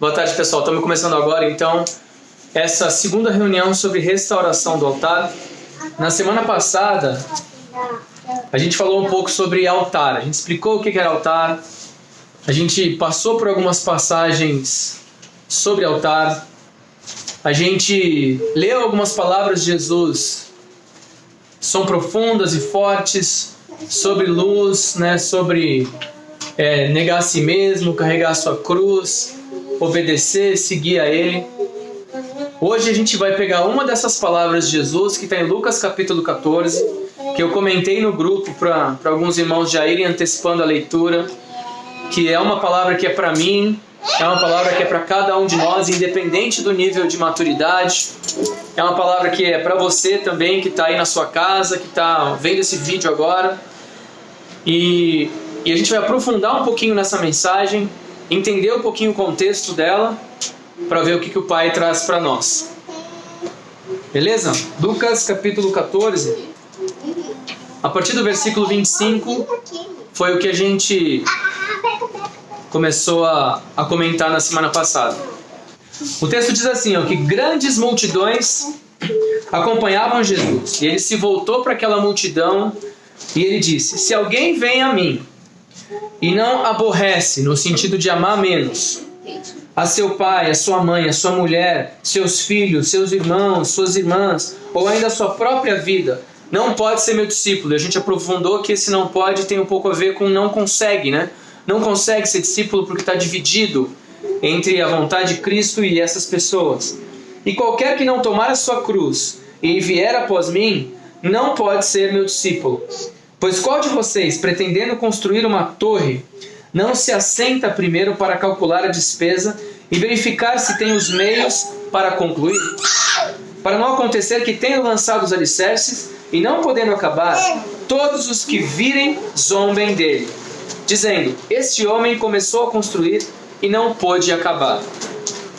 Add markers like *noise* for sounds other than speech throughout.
Boa tarde, pessoal. Estamos começando agora, então, essa segunda reunião sobre restauração do altar. Na semana passada, a gente falou um pouco sobre altar. A gente explicou o que era altar. A gente passou por algumas passagens sobre altar. A gente leu algumas palavras de Jesus. São profundas e fortes sobre luz, né? Sobre é, negar a si mesmo, carregar a sua cruz, obedecer, seguir a Ele. Hoje a gente vai pegar uma dessas palavras de Jesus que está em Lucas capítulo 14, que eu comentei no grupo para alguns irmãos já irem antecipando a leitura, que é uma palavra que é para mim, é uma palavra que é para cada um de nós, independente do nível de maturidade. É uma palavra que é para você também que está aí na sua casa, que está vendo esse vídeo agora. E, e a gente vai aprofundar um pouquinho nessa mensagem, entender um pouquinho o contexto dela, para ver o que, que o Pai traz para nós. Beleza? Lucas capítulo 14, a partir do versículo 25, foi o que a gente começou a, a comentar na semana passada. O texto diz assim, ó, que grandes multidões acompanhavam Jesus. E ele se voltou para aquela multidão e ele disse: Se alguém vem a mim e não aborrece, no sentido de amar menos, a seu pai, a sua mãe, a sua mulher, seus filhos, seus irmãos, suas irmãs, ou ainda a sua própria vida, não pode ser meu discípulo. A gente aprofundou que esse não pode tem um pouco a ver com não consegue, né? Não consegue ser discípulo porque está dividido entre a vontade de Cristo e essas pessoas. E qualquer que não tomar a sua cruz e vier após mim, não pode ser meu discípulo. Pois qual de vocês, pretendendo construir uma torre, não se assenta primeiro para calcular a despesa e verificar se tem os meios para concluir? Para não acontecer que, tendo lançado os alicerces e não podendo acabar, todos os que virem zombem dele, dizendo: Este homem começou a construir e não pôde acabar.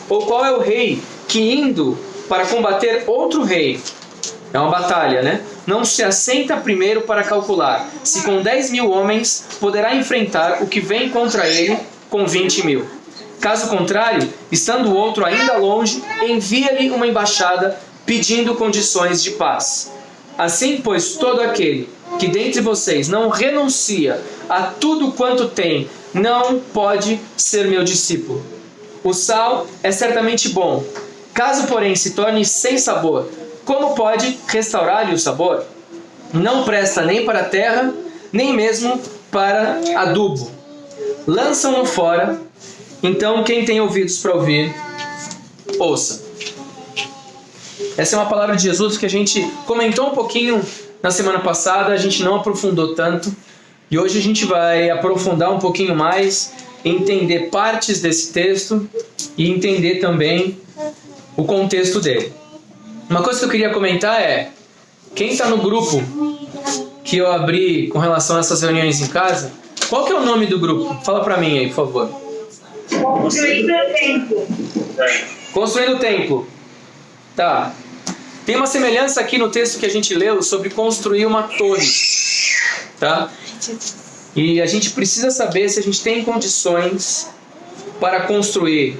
Ou qual é o rei que, indo para combater outro rei, é uma batalha, né? Não se assenta primeiro para calcular se com 10 mil homens poderá enfrentar o que vem contra ele com 20 mil. Caso contrário, estando o outro ainda longe, envia-lhe uma embaixada pedindo condições de paz. Assim, pois, todo aquele que dentre vocês não renuncia a tudo quanto tem, não pode ser meu discípulo. O sal é certamente bom, caso, porém, se torne sem sabor, como pode restaurar-lhe o sabor? Não presta nem para a terra, nem mesmo para adubo. Lançam-no fora. Então, quem tem ouvidos para ouvir, ouça. Essa é uma palavra de Jesus que a gente comentou um pouquinho na semana passada, a gente não aprofundou tanto. E hoje a gente vai aprofundar um pouquinho mais, entender partes desse texto e entender também o contexto dele. Uma coisa que eu queria comentar é: quem está no grupo que eu abri com relação a essas reuniões em casa, qual que é o nome do grupo? Fala para mim aí, por favor. Construindo o Templo. Construindo o Templo. Tá. Tem uma semelhança aqui no texto que a gente leu sobre construir uma torre. Tá? E a gente precisa saber se a gente tem condições para construir.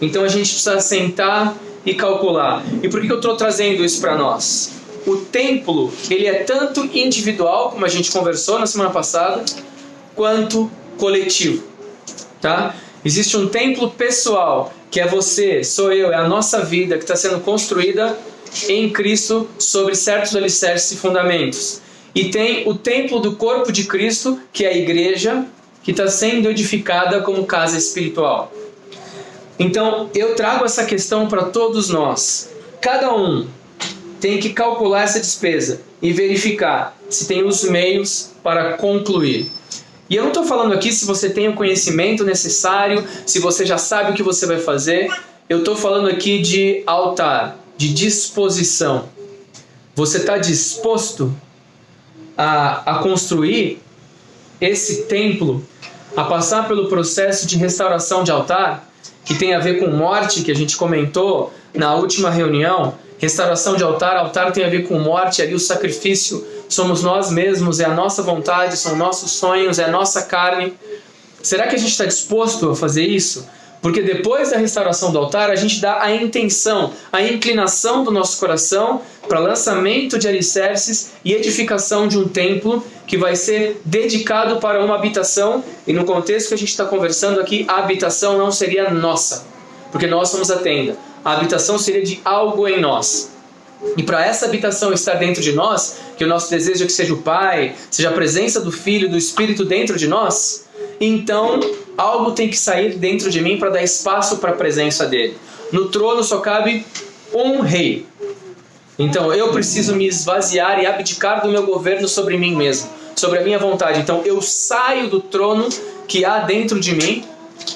Então a gente precisa sentar e calcular. E por que eu estou trazendo isso para nós? O templo ele é tanto individual, como a gente conversou na semana passada, quanto coletivo. Tá? Existe um templo pessoal, que é você, sou eu, é a nossa vida que está sendo construída em Cristo sobre certos alicerces e fundamentos. E tem o templo do corpo de Cristo, que é a igreja, que está sendo edificada como casa espiritual. Então, eu trago essa questão para todos nós. Cada um tem que calcular essa despesa e verificar se tem os meios para concluir. E eu não estou falando aqui se você tem o conhecimento necessário, se você já sabe o que você vai fazer. Eu estou falando aqui de altar, de disposição. Você está disposto a, a construir esse templo, a passar pelo processo de restauração de altar? Que tem a ver com morte, que a gente comentou na última reunião. Restauração de altar, altar tem a ver com morte, ali o sacrifício somos nós mesmos, é a nossa vontade, são nossos sonhos, é a nossa carne. Será que a gente está disposto a fazer isso? Porque depois da restauração do altar, a gente dá a intenção, a inclinação do nosso coração para lançamento de alicerces e edificação de um templo que vai ser dedicado para uma habitação. E no contexto que a gente está conversando aqui, a habitação não seria nossa, porque nós somos a tenda. A habitação seria de algo em nós. E para essa habitação estar dentro de nós, que o nosso desejo é que seja o Pai, seja a presença do Filho, do Espírito dentro de nós, então algo tem que sair dentro de mim para dar espaço para a presença dele. No trono só cabe um rei. Então eu preciso me esvaziar e abdicar do meu governo sobre mim mesmo, sobre a minha vontade. Então eu saio do trono que há dentro de mim,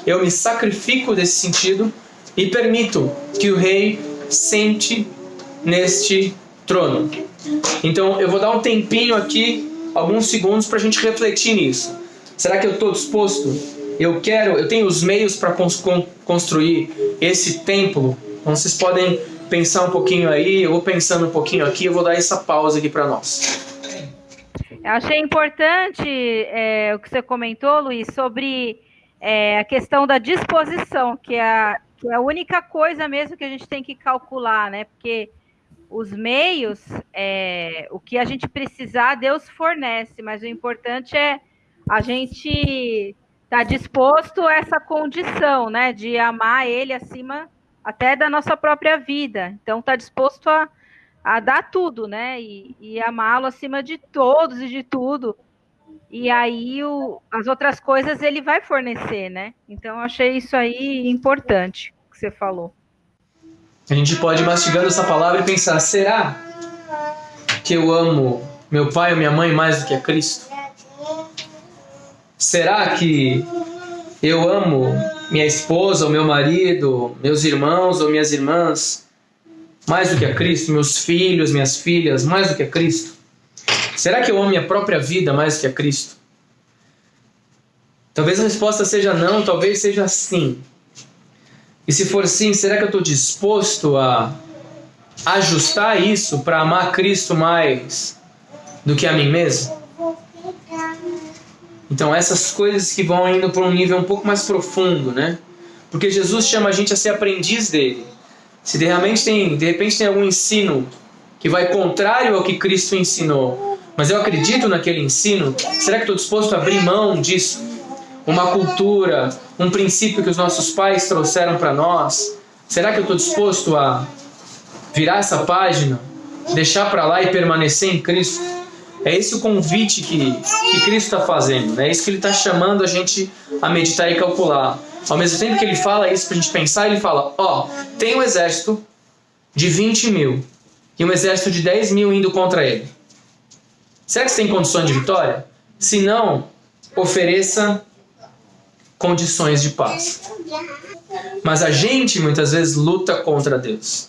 eu me sacrifico desse sentido e permito que o rei sente neste trono. Então eu vou dar um tempinho aqui, alguns segundos, para a gente refletir nisso. Será que eu estou disposto? Eu quero, eu tenho os meios para construir esse templo? Então vocês podem pensar um pouquinho aí, eu vou pensando um pouquinho aqui, eu vou dar essa pausa aqui para nós. Eu achei importante é, o que você comentou, Luiz, sobre é, a questão da disposição, que é, a, que é a única coisa mesmo que a gente tem que calcular, né? Porque os meios, é, o que a gente precisar, Deus fornece, mas o importante é a gente estar tá disposto a essa condição, né, de amar Ele acima até da nossa própria vida. Então, está disposto a, a dar tudo, né, e, e amá-lo acima de todos e de tudo. E aí o, as outras coisas ele vai fornecer, né? Então, eu achei isso aí importante que você falou. A gente pode ir mastigando essa palavra e pensar: será que eu amo meu pai ou minha mãe mais do que a Cristo? Será que eu amo minha esposa ou meu marido, meus irmãos ou minhas irmãs mais do que a Cristo? Meus filhos, minhas filhas mais do que a Cristo? Será que eu amo minha própria vida mais do que a Cristo? Talvez a resposta seja não, talvez seja sim. E se for sim, será que eu estou disposto a ajustar isso para amar Cristo mais do que a mim mesmo? Então, essas coisas que vão indo para um nível um pouco mais profundo, né? Porque Jesus chama a gente a ser aprendiz dele. Se de repente tem, de repente tem algum ensino que vai contrário ao que Cristo ensinou, mas eu acredito naquele ensino, será que estou disposto a abrir mão disso? Uma cultura, um princípio que os nossos pais trouxeram para nós? Será que eu estou disposto a virar essa página, deixar para lá e permanecer em Cristo? É esse o convite que, que Cristo está fazendo, né? é isso que ele está chamando a gente a meditar e calcular. Ao mesmo tempo que ele fala isso para a gente pensar, ele fala: Ó, oh, tem um exército de 20 mil e um exército de 10 mil indo contra ele. Será que você tem condições de vitória? Se não, ofereça condições de paz. Mas a gente muitas vezes luta contra Deus.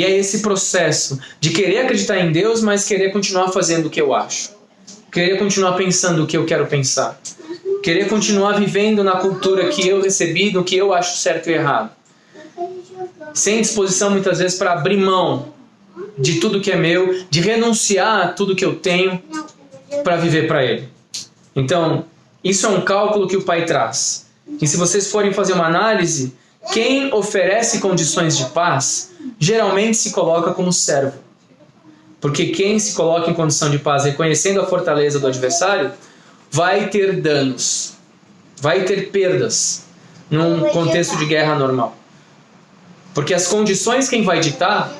E é esse processo de querer acreditar em Deus, mas querer continuar fazendo o que eu acho. Querer continuar pensando o que eu quero pensar. Querer continuar vivendo na cultura que eu recebi, do que eu acho certo e errado. Sem disposição muitas vezes para abrir mão de tudo que é meu, de renunciar a tudo que eu tenho para viver para Ele. Então, isso é um cálculo que o Pai traz. E se vocês forem fazer uma análise, quem oferece condições de paz geralmente se coloca como servo. Porque quem se coloca em condição de paz reconhecendo a fortaleza do adversário vai ter danos, vai ter perdas num contexto de guerra normal. Porque as condições quem vai ditar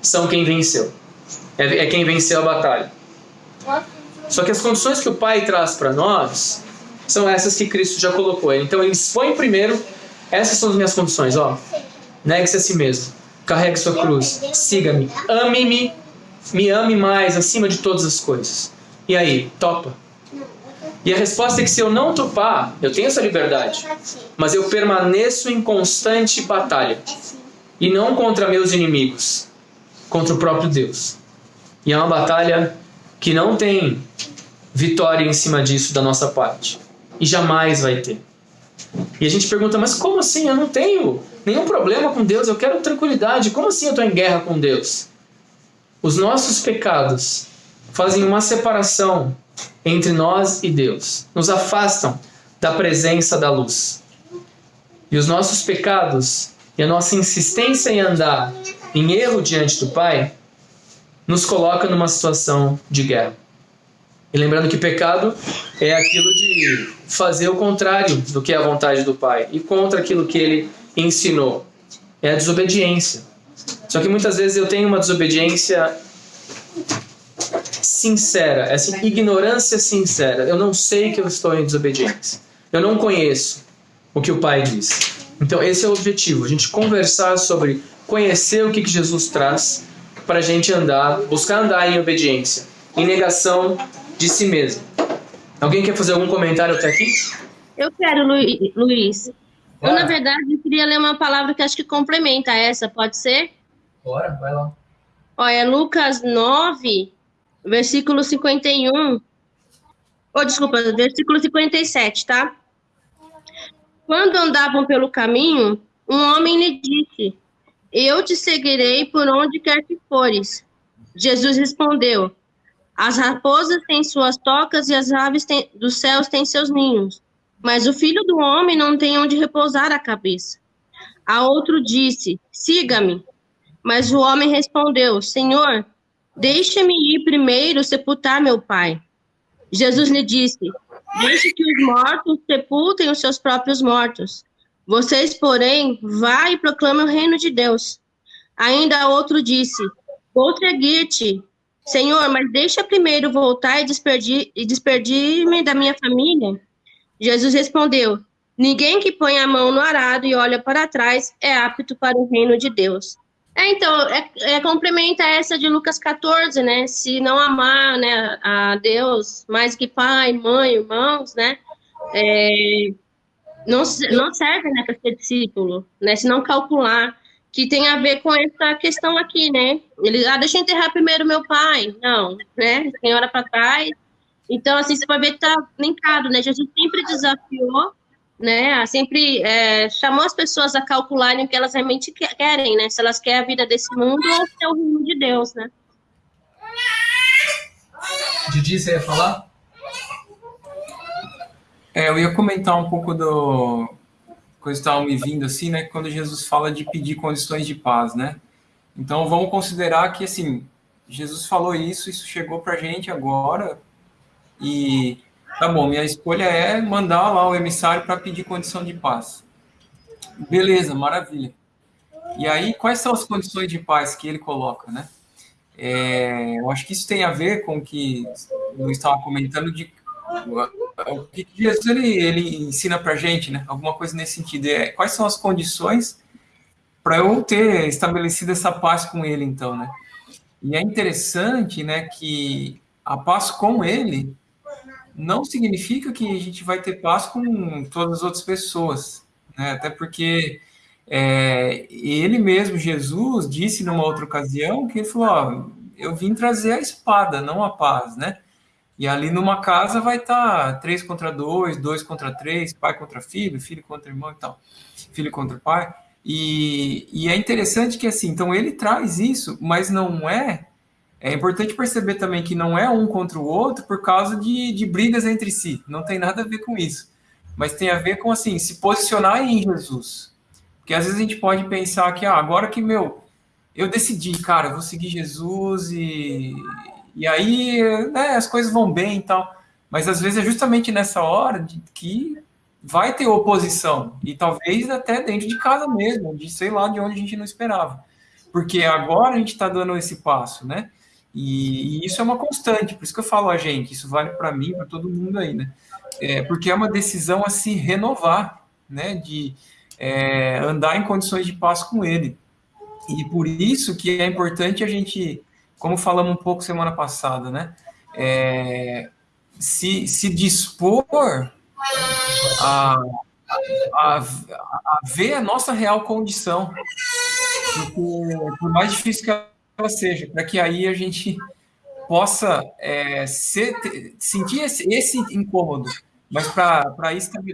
são quem venceu. É, é quem venceu a batalha. Só que as condições que o Pai traz para nós são essas que Cristo já colocou. Então ele expõe primeiro essas são as minhas condições, ó. Negue-se a si mesmo. Carregue sua cruz. Siga-me. Ame-me. Me ame mais acima de todas as coisas. E aí, topa? E a resposta é que se eu não topar, eu tenho essa liberdade. Mas eu permaneço em constante batalha. E não contra meus inimigos, contra o próprio Deus. E é uma batalha que não tem vitória em cima disso da nossa parte. E jamais vai ter. E a gente pergunta, mas como assim? Eu não tenho nenhum problema com Deus, eu quero tranquilidade. Como assim eu estou em guerra com Deus? Os nossos pecados fazem uma separação entre nós e Deus, nos afastam da presença da luz. E os nossos pecados e a nossa insistência em andar em erro diante do Pai nos coloca numa situação de guerra. E lembrando que pecado é aquilo de fazer o contrário do que é a vontade do Pai e contra aquilo que ele ensinou. É a desobediência. Só que muitas vezes eu tenho uma desobediência sincera, essa ignorância sincera. Eu não sei que eu estou em desobediência. Eu não conheço o que o Pai diz. Então, esse é o objetivo: a gente conversar sobre conhecer o que, que Jesus traz para a gente andar, buscar andar em obediência, em negação de si mesmo. Alguém quer fazer algum comentário até aqui? Eu quero, Luiz. Eu, na verdade, queria ler uma palavra que acho que complementa essa, pode ser? Bora, vai lá. Olha, Lucas 9, versículo 51. Oh, desculpa, versículo 57, tá? Quando andavam pelo caminho, um homem lhe disse: Eu te seguirei por onde quer que fores. Jesus respondeu: As raposas têm suas tocas e as aves têm, dos céus têm seus ninhos, mas o filho do homem não tem onde repousar a cabeça. A outro disse: Siga-me. Mas o homem respondeu: Senhor, deixe-me ir primeiro sepultar meu pai. Jesus lhe disse: Deixe que os mortos sepultem os seus próprios mortos. Vocês, porém, vá e proclame o reino de Deus. Ainda outro disse: Vou seguir-te, Senhor, mas deixa primeiro voltar e despedir-me despedir da minha família. Jesus respondeu: Ninguém que põe a mão no arado e olha para trás é apto para o reino de Deus. É, então, é, é, complementa essa de Lucas 14, né? Se não amar né, a Deus mais que pai, mãe, irmãos, né? É, não, não serve né, para ser discípulo, né? Se não calcular, que tem a ver com essa questão aqui, né? Ele, ah, deixa eu enterrar primeiro meu pai. Não, né? Tem hora para trás. Então, assim, você vai ver que tá linkado, né? Jesus sempre desafiou né? Sempre é, chamou as pessoas a calcularem o que elas realmente querem, né? Se elas querem a vida desse mundo ou se é o reino de Deus, né? Didi, você ia falar? É, eu ia comentar um pouco do coisa estava me vindo assim, né? Quando Jesus fala de pedir condições de paz, né? Então vamos considerar que assim Jesus falou isso, isso chegou para gente agora e Tá bom, minha escolha é mandar lá o emissário para pedir condição de paz. Beleza, maravilha. E aí, quais são as condições de paz que ele coloca, né? É, eu acho que isso tem a ver com o que eu estava comentando de o que Jesus ele, ele ensina para gente, né? Alguma coisa nesse sentido. É, quais são as condições para eu ter estabelecido essa paz com ele, então, né? E é interessante, né, que a paz com ele não significa que a gente vai ter paz com todas as outras pessoas, né? até porque é, ele mesmo, Jesus, disse numa outra ocasião que ele falou: ó, eu vim trazer a espada, não a paz, né? E ali numa casa vai estar tá contra dois, dois contra três, pai contra filho, filho contra irmão e tal, filho contra pai. E, e é interessante que assim, então ele traz isso, mas não é é importante perceber também que não é um contra o outro por causa de, de brigas entre si. Não tem nada a ver com isso. Mas tem a ver com, assim, se posicionar em Jesus. Porque às vezes a gente pode pensar que, ah, agora que, meu, eu decidi, cara, eu vou seguir Jesus e, e aí né, as coisas vão bem e tal. Mas às vezes é justamente nessa hora de, que vai ter oposição. E talvez até dentro de casa mesmo, de sei lá de onde a gente não esperava. Porque agora a gente está dando esse passo, né? E, e, isso é uma constante, por isso que eu falo a gente, isso vale para mim, para todo mundo aí, né? É, porque é uma decisão a se renovar, né? De é, andar em condições de paz com ele. E por isso que é importante a gente, como falamos um pouco semana passada, né? É, se, se dispor a, a, a ver a nossa real condição. Porque, por mais difícil que ela seja, para que aí a gente possa é, ser, sentir esse, esse, incômodo, mas para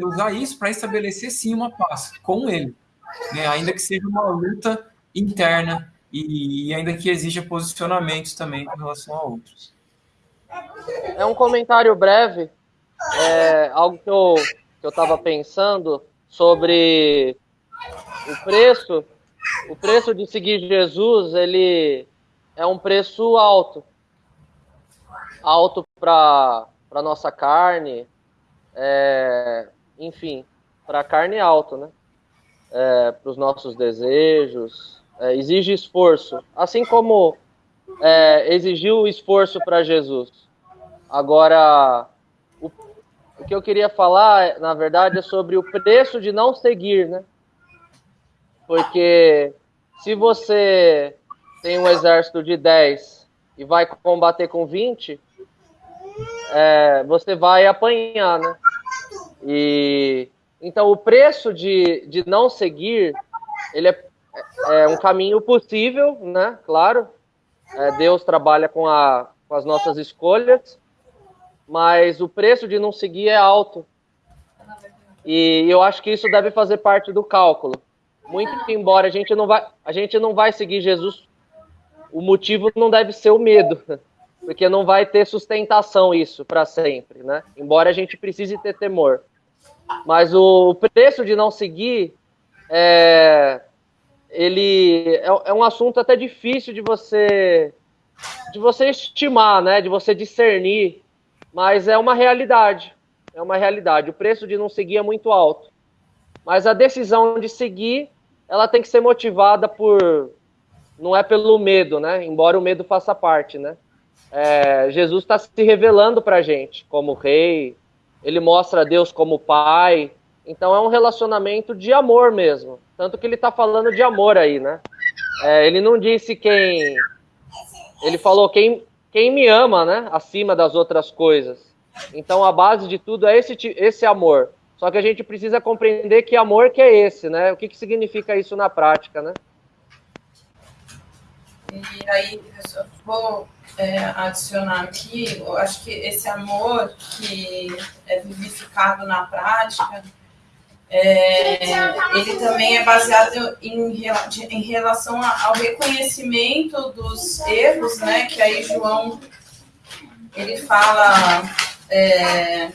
usar isso para estabelecer sim uma paz com ele, né? ainda que seja uma luta interna e, e ainda que exija posicionamentos também com relação a outros. É um comentário breve, é, algo que eu que eu estava pensando sobre o preço, o preço de seguir Jesus, ele é um preço alto. Alto para a nossa carne, é, enfim, para carne alto, né? É, para os nossos desejos, é, exige esforço, assim como é, exigiu esforço para Jesus. Agora, o, o que eu queria falar, na verdade, é sobre o preço de não seguir, né? Porque se você tem um exército de 10 e vai combater com 20, é, você vai apanhar, né? E então o preço de, de não seguir, ele é, é um caminho possível, né? Claro, é, Deus trabalha com, a, com as nossas escolhas, mas o preço de não seguir é alto. E eu acho que isso deve fazer parte do cálculo. Muito embora a gente não vai, a gente não vai seguir Jesus, o motivo não deve ser o medo, *laughs* porque não vai ter sustentação isso para sempre, né? Embora a gente precise ter temor. Mas o preço de não seguir é, ele é, é um assunto até difícil de você de você estimar, né? De você discernir, mas é uma realidade. É uma realidade. O preço de não seguir é muito alto. Mas a decisão de seguir, ela tem que ser motivada por não é pelo medo, né? Embora o medo faça parte, né? É, Jesus está se revelando para a gente como rei, ele mostra Deus como pai, então é um relacionamento de amor mesmo. Tanto que ele está falando de amor aí, né? É, ele não disse quem. Ele falou quem, quem me ama, né? Acima das outras coisas. Então a base de tudo é esse, esse amor. Só que a gente precisa compreender que amor que é esse, né? O que, que significa isso na prática, né? E aí, eu vou é, adicionar aqui, eu acho que esse amor que é vivificado na prática, é, ele também é baseado em, em relação ao reconhecimento dos erros, né? Que aí João ele fala é,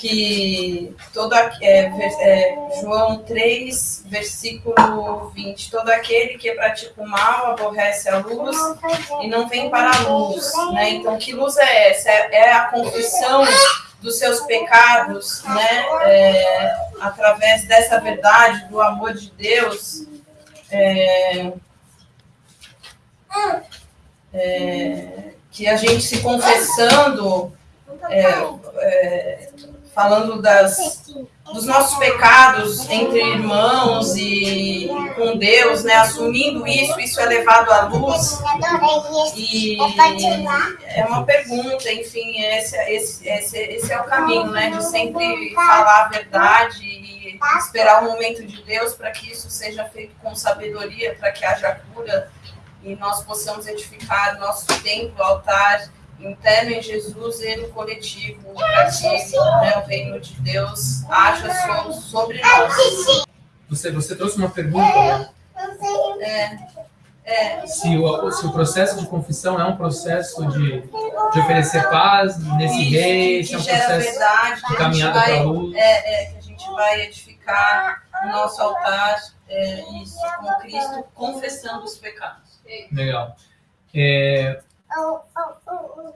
que toda é, é, João 3, versículo 20, todo aquele que pratica o mal aborrece a luz e não vem para a luz, né? Então, que luz é essa? É, é a confissão dos seus pecados, né? É, através dessa verdade do amor de Deus. É, é que a gente se confessando é, é, falando das, dos nossos pecados entre irmãos e com Deus, né? Assumindo isso, isso é levado à luz. E é uma pergunta, enfim, esse, esse, esse, esse é o caminho, né? De sempre falar a verdade e esperar o momento de Deus para que isso seja feito com sabedoria, para que haja cura e nós possamos edificar nosso templo, altar interno em Jesus e no coletivo, para que né, o reino de Deus haja sobre nós. Você, você trouxe uma pergunta, né? É. É. Se, o, se o processo de confissão é um processo de, de oferecer paz nesse Isso, rei, se é um processo verdade, de caminhada para a luz. É, é, que a gente vai edificar o nosso altar, é, isso, com Cristo, confessando os pecados. Legal. É,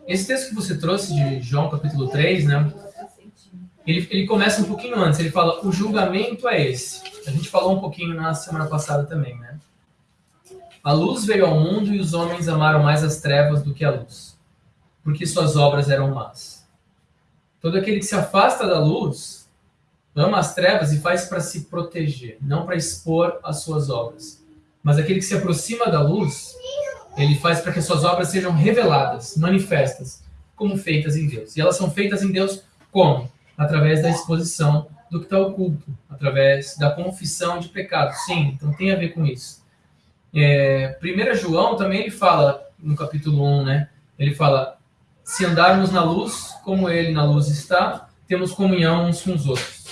esse texto que você trouxe de João capítulo 3, né? Ele, ele começa um pouquinho antes, ele fala, o julgamento é esse. A gente falou um pouquinho na semana passada também, né? A luz veio ao mundo e os homens amaram mais as trevas do que a luz, porque suas obras eram más. Todo aquele que se afasta da luz ama as trevas e faz para se proteger, não para expor as suas obras. Mas aquele que se aproxima da luz ele faz para que as suas obras sejam reveladas, manifestas, como feitas em Deus. E elas são feitas em Deus como? Através da exposição do que está oculto, através da confissão de pecado. Sim, então tem a ver com isso. É, 1 João também ele fala, no capítulo 1, né? Ele fala, se andarmos na luz, como ele na luz está, temos comunhão uns com os outros.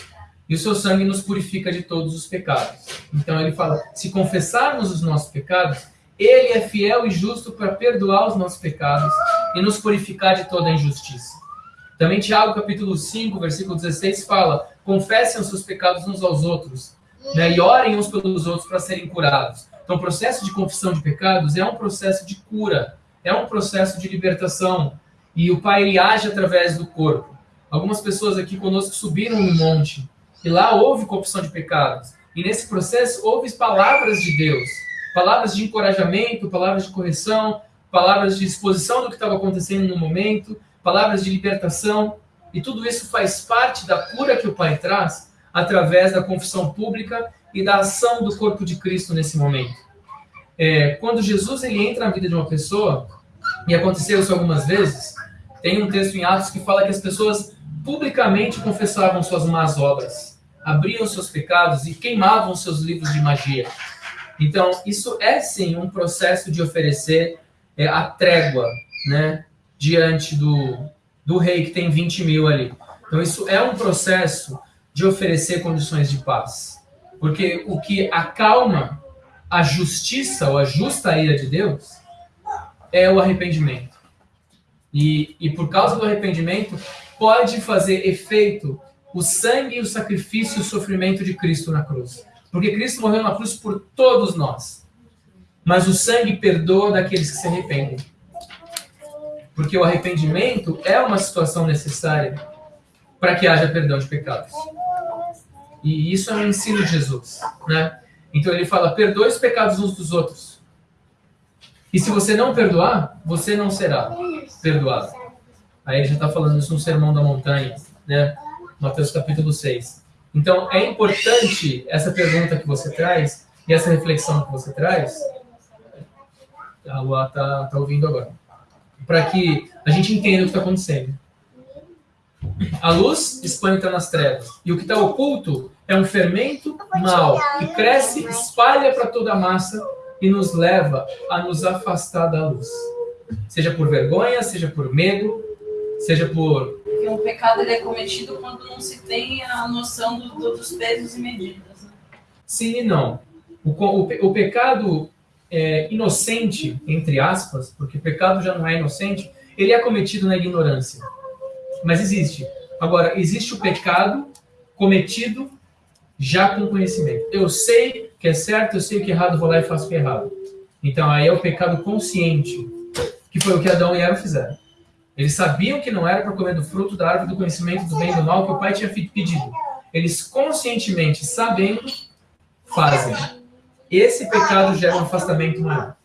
E o seu sangue nos purifica de todos os pecados. Então ele fala, se confessarmos os nossos pecados, ele é fiel e justo para perdoar os nossos pecados e nos purificar de toda injustiça. Também Tiago, capítulo 5, versículo 16, fala: Confessem os seus pecados uns aos outros né? E orem uns pelos outros para serem curados. Então, o processo de confissão de pecados é um processo de cura, é um processo de libertação. E o Pai ele age através do corpo. Algumas pessoas aqui conosco subiram um monte e lá houve confissão de pecados. E nesse processo houve palavras de Deus, palavras de encorajamento, palavras de correção, palavras de exposição do que estava acontecendo no momento, palavras de libertação. E tudo isso faz parte da cura que o Pai traz através da confissão pública e da ação do corpo de Cristo nesse momento. É, quando Jesus ele entra na vida de uma pessoa, e aconteceu isso algumas vezes, tem um texto em Atos que fala que as pessoas publicamente confessavam suas más obras, abriam seus pecados e queimavam seus livros de magia. Então, isso é sim um processo de oferecer é, a trégua, né, diante do, do rei que tem 20 mil ali. Então, isso é um processo de oferecer condições de paz. Porque o que acalma a justiça ou a justa ira de Deus é o arrependimento. E, e por causa do arrependimento, pode fazer efeito o sangue, o sacrifício e o sofrimento de Cristo na cruz. Porque Cristo morreu na cruz por todos nós. Mas o sangue perdoa daqueles que se arrependem. Porque o arrependimento é uma situação necessária para que haja perdão de pecados. E isso é um ensino de Jesus, né? Então ele fala: perdoe os pecados uns dos outros. E se você não perdoar, você não será perdoado. Aí ele já está falando isso no Sermão da Montanha, né? Mateus capítulo 6. Então é importante essa pergunta que você traz e essa reflexão que você traz. A Lua está tá ouvindo agora. Para que a gente entenda o que está acontecendo. A luz espanta nas trevas. E o que está oculto é um fermento mau que cresce, espalha para toda a massa e nos leva a nos afastar da luz. Seja por vergonha, seja por medo, seja por. Porque um pecado ele é cometido quando não se tem a noção do, do, dos pesos e medidas. Né? Sim e não. O, o, o pecado é, inocente, entre aspas, porque pecado já não é inocente, ele é cometido na ignorância. Mas existe. Agora, existe o pecado cometido já com conhecimento. Eu sei que é certo, eu sei que é errado, vou lá e faço o que é errado. Então, aí é o pecado consciente, que foi o que Adão e Eva fizeram. Eles sabiam que não era para comer do fruto da árvore do conhecimento do bem e do mal que o pai tinha pedido. Eles conscientemente, sabendo, fazem. Esse pecado gera um afastamento maior.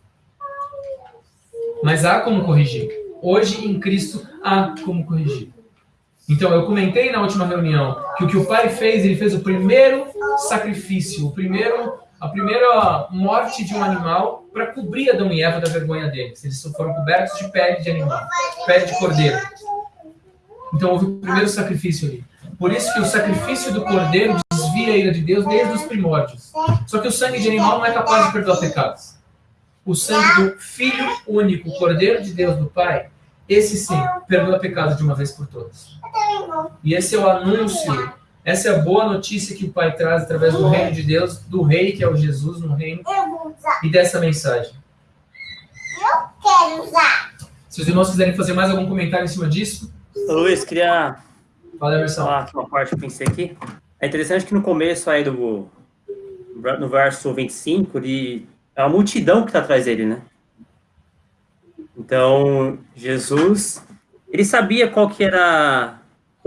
Mas há como corrigir. Hoje, em Cristo, há como corrigir. Então, eu comentei na última reunião que o que o pai fez, ele fez o primeiro sacrifício, o primeiro, a primeira morte de um animal para cobrir Adão e Eva da vergonha deles. Eles foram cobertos de pele de animal, pele de cordeiro. Então, houve o primeiro sacrifício ali. Por isso que o sacrifício do cordeiro desvia a ira de Deus desde os primórdios. Só que o sangue de animal não é capaz de perdoar pecados. O sangue do Filho único, Cordeiro de Deus do Pai, esse sim, perdoa pecados de uma vez por todas. E esse é o anúncio, essa é a boa notícia que o Pai traz através do reino de Deus, do rei que é o Jesus no reino, e dessa mensagem. Eu quero usar. Se os irmãos quiserem fazer mais algum comentário em cima disso. Luiz, queria Fala, Emerson. falar uma parte que eu pensei aqui. É interessante que no começo aí do no verso 25, ele, é a multidão que está atrás dele, né? Então, Jesus, ele sabia qual que era...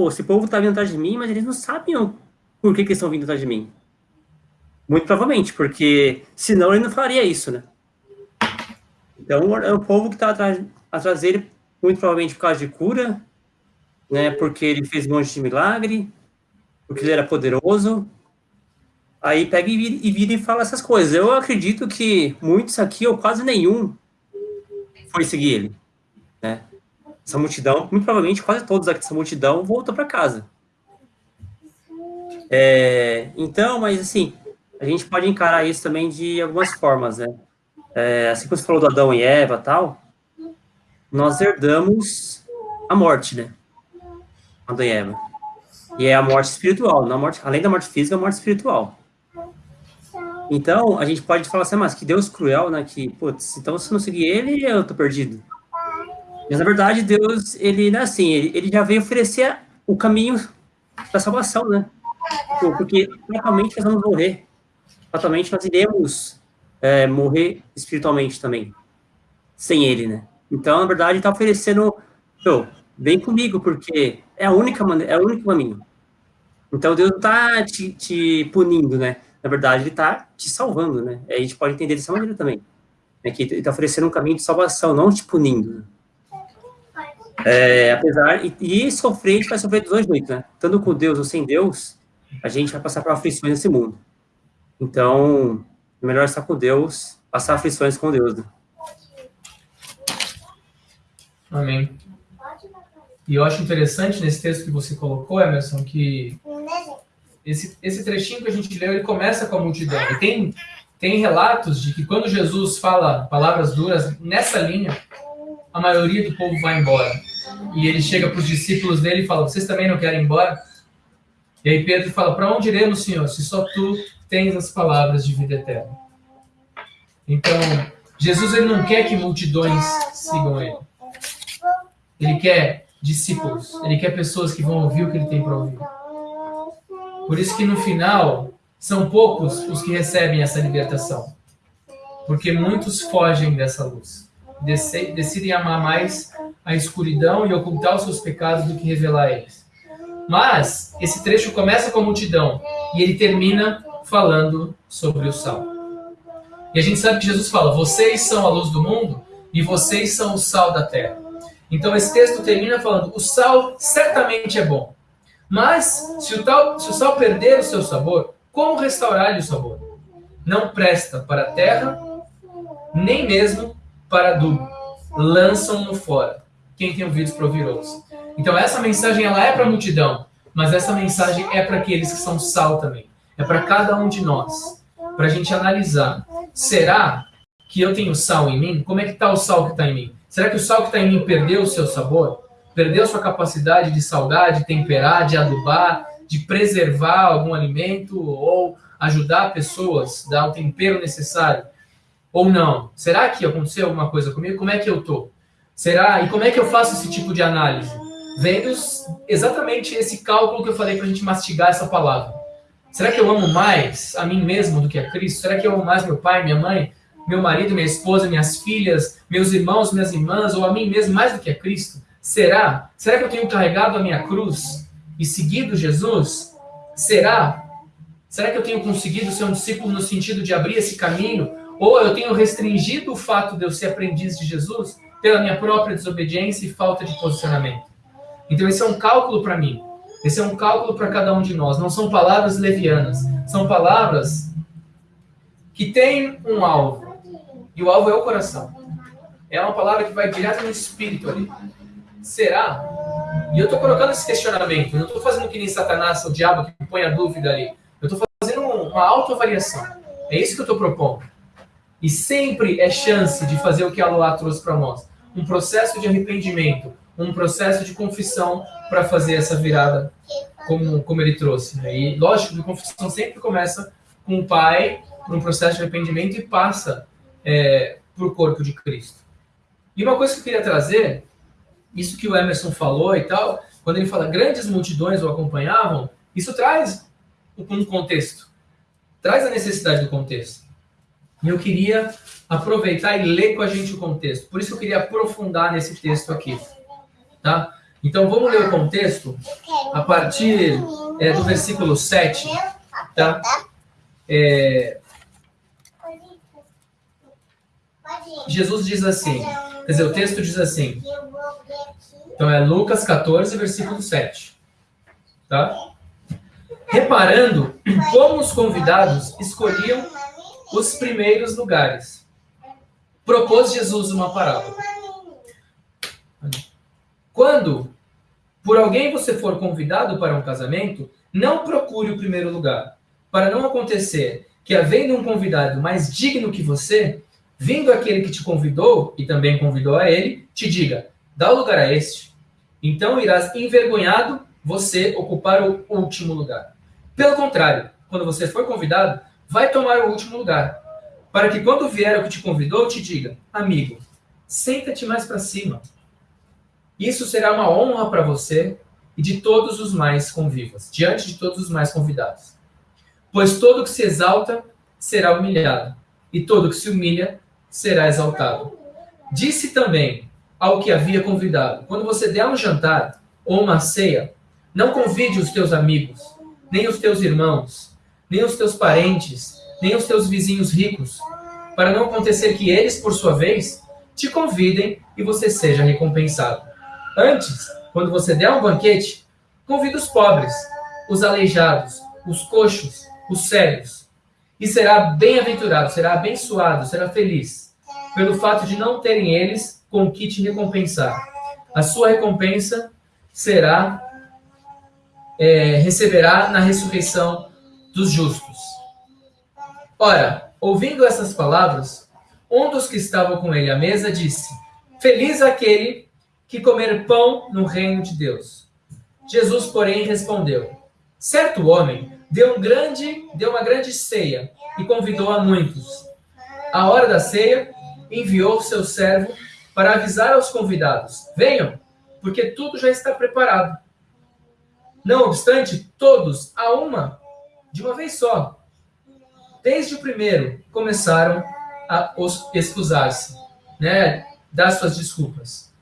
Pô, esse povo está vindo atrás de mim, mas eles não sabiam por que, que eles estão vindo atrás de mim. Muito provavelmente, porque senão ele não faria isso, né? Então, é o povo que está atrás, atrás dele, muito provavelmente por causa de cura, né? Porque ele fez um monte de milagre, porque ele era poderoso. Aí pega e vira, e vira e fala essas coisas. Eu acredito que muitos aqui, ou quase nenhum, foi seguir ele, né? Essa multidão, muito provavelmente quase todos aqui dessa multidão voltou para casa. É, então, mas assim, a gente pode encarar isso também de algumas formas, né? É, assim como você falou do Adão e Eva tal, nós herdamos a morte, né? Adão e Eva. E é a morte espiritual, não morte, além da morte física, a morte espiritual. Então, a gente pode falar assim, mas que Deus cruel, né? Que, putz, então se eu não seguir ele, eu tô perdido. Mas, na verdade, Deus, ele, não é assim, ele, ele já veio oferecer o caminho da salvação, né? Porque, naturalmente, nós vamos morrer. fatalmente nós iremos é, morrer espiritualmente também, sem ele, né? Então, na verdade, está oferecendo, Pô, vem comigo, porque é a única maneira, é o único caminho. Então, Deus não está te, te, punindo, né? Na verdade, Ele está te salvando, né? A gente pode entender dessa maneira também. É que Ele está oferecendo um caminho de salvação, não te punindo. É, apesar, e, e sofrer, a gente vai sofrer dos dois jeitos, né? Tanto com Deus ou sem Deus, a gente vai passar por aflições nesse mundo. Então, é melhor estar com Deus, passar aflições com Deus. Né? Amém. E eu acho interessante nesse texto que você colocou, Emerson, que esse, esse trechinho que a gente leu, ele começa com a multidão. E tem, tem relatos de que quando Jesus fala palavras duras nessa linha, a maioria do povo vai embora. E ele chega para os discípulos dele e fala: Vocês também não querem ir embora? E aí Pedro fala: Para onde iremos, Senhor, se só tu tens as palavras de vida eterna? Então, Jesus ele não quer que multidões sigam ele. Ele quer discípulos. Ele quer pessoas que vão ouvir o que ele tem para ouvir. Por isso que no final são poucos os que recebem essa libertação. Porque muitos fogem dessa luz. Decidem amar mais a escuridão e ocultar os seus pecados do que revelar eles. Mas esse trecho começa com a multidão e ele termina falando sobre o sal. E a gente sabe que Jesus fala: vocês são a luz do mundo e vocês são o sal da terra. Então esse texto termina falando: o sal certamente é bom, mas se o, tal, se o sal perder o seu sabor, como restaurar-lhe o sabor? Não presta para a terra, nem mesmo para adubo. Lançam-no fora. Quem tem ouvidos para ouvir ouça. Então essa mensagem ela é para a multidão, mas essa mensagem é para aqueles que são sal também. É para cada um de nós, para a gente analisar. Será que eu tenho sal em mim? Como é que está o sal que está em mim? Será que o sal que está em mim perdeu o seu sabor? Perdeu sua capacidade de salgar, de temperar, de adubar, de preservar algum alimento ou ajudar pessoas, dar o tempero necessário? Ou não? Será que aconteceu alguma coisa comigo? Como é que eu tô? Será? E como é que eu faço esse tipo de análise? Vendo exatamente esse cálculo que eu falei para a gente mastigar essa palavra. Será que eu amo mais a mim mesmo do que a Cristo? Será que eu amo mais meu pai, minha mãe? meu marido, minha esposa, minhas filhas, meus irmãos, minhas irmãs, ou a mim mesmo mais do que a Cristo? Será? Será que eu tenho carregado a minha cruz e seguido Jesus? Será? Será que eu tenho conseguido ser um discípulo no sentido de abrir esse caminho? Ou eu tenho restringido o fato de eu ser aprendiz de Jesus pela minha própria desobediência e falta de posicionamento? Então, esse é um cálculo para mim. Esse é um cálculo para cada um de nós. Não são palavras levianas. São palavras que têm um alvo. E o alvo é o coração. É uma palavra que vai direto no espírito ali. Será? E eu estou colocando esse questionamento. Eu não estou fazendo que nem Satanás, o diabo que põe a dúvida ali. Eu estou fazendo uma autoavaliação. É isso que eu estou propondo. E sempre é chance de fazer o que a Loá trouxe para nós. Um processo de arrependimento, um processo de confissão para fazer essa virada como, como ele trouxe. Né? E lógico que a confissão sempre começa com o pai, um processo de arrependimento e passa é, para o corpo de Cristo. E uma coisa que eu queria trazer, isso que o Emerson falou e tal, quando ele fala grandes multidões o acompanhavam, isso traz um contexto, traz a necessidade do contexto. E eu queria aproveitar e ler com a gente o contexto. Por isso eu queria aprofundar nesse texto aqui. Tá? Então vamos ler o contexto a partir é, do versículo 7. Tá? É, Jesus diz assim, quer dizer, o texto diz assim. Então é Lucas 14, versículo 7. Tá? Reparando como os convidados escolhiam os primeiros lugares, propôs Jesus uma parábola. Quando por alguém você for convidado para um casamento, não procure o primeiro lugar, para não acontecer que, havendo um convidado mais digno que você, Vindo aquele que te convidou, e também convidou a ele, te diga: dá o lugar a este. Então irás envergonhado você ocupar o último lugar. Pelo contrário, quando você for convidado, vai tomar o último lugar, para que quando vier o que te convidou, te diga: amigo, senta-te mais para cima. Isso será uma honra para você e de todos os mais convivas, diante de todos os mais convidados. Pois todo que se exalta será humilhado, e todo que se humilha será exaltado. Disse também ao que havia convidado: Quando você der um jantar ou uma ceia, não convide os teus amigos, nem os teus irmãos, nem os teus parentes, nem os teus vizinhos ricos, para não acontecer que eles, por sua vez, te convidem e você seja recompensado. Antes, quando você der um banquete, convida os pobres, os aleijados, os coxos, os cegos, e será bem-aventurado, será abençoado, será feliz, pelo fato de não terem eles com que te recompensar. A sua recompensa será, é, receberá na ressurreição dos justos. Ora, ouvindo essas palavras, um dos que estavam com ele à mesa disse: Feliz aquele que comer pão no reino de Deus. Jesus, porém, respondeu: Certo homem deu, um grande, deu uma grande ceia e convidou a muitos. À hora da ceia, enviou seu servo para avisar aos convidados: Venham, porque tudo já está preparado. Não obstante, todos, a uma, de uma vez só, desde o primeiro, começaram a excusar-se, né? dar suas desculpas.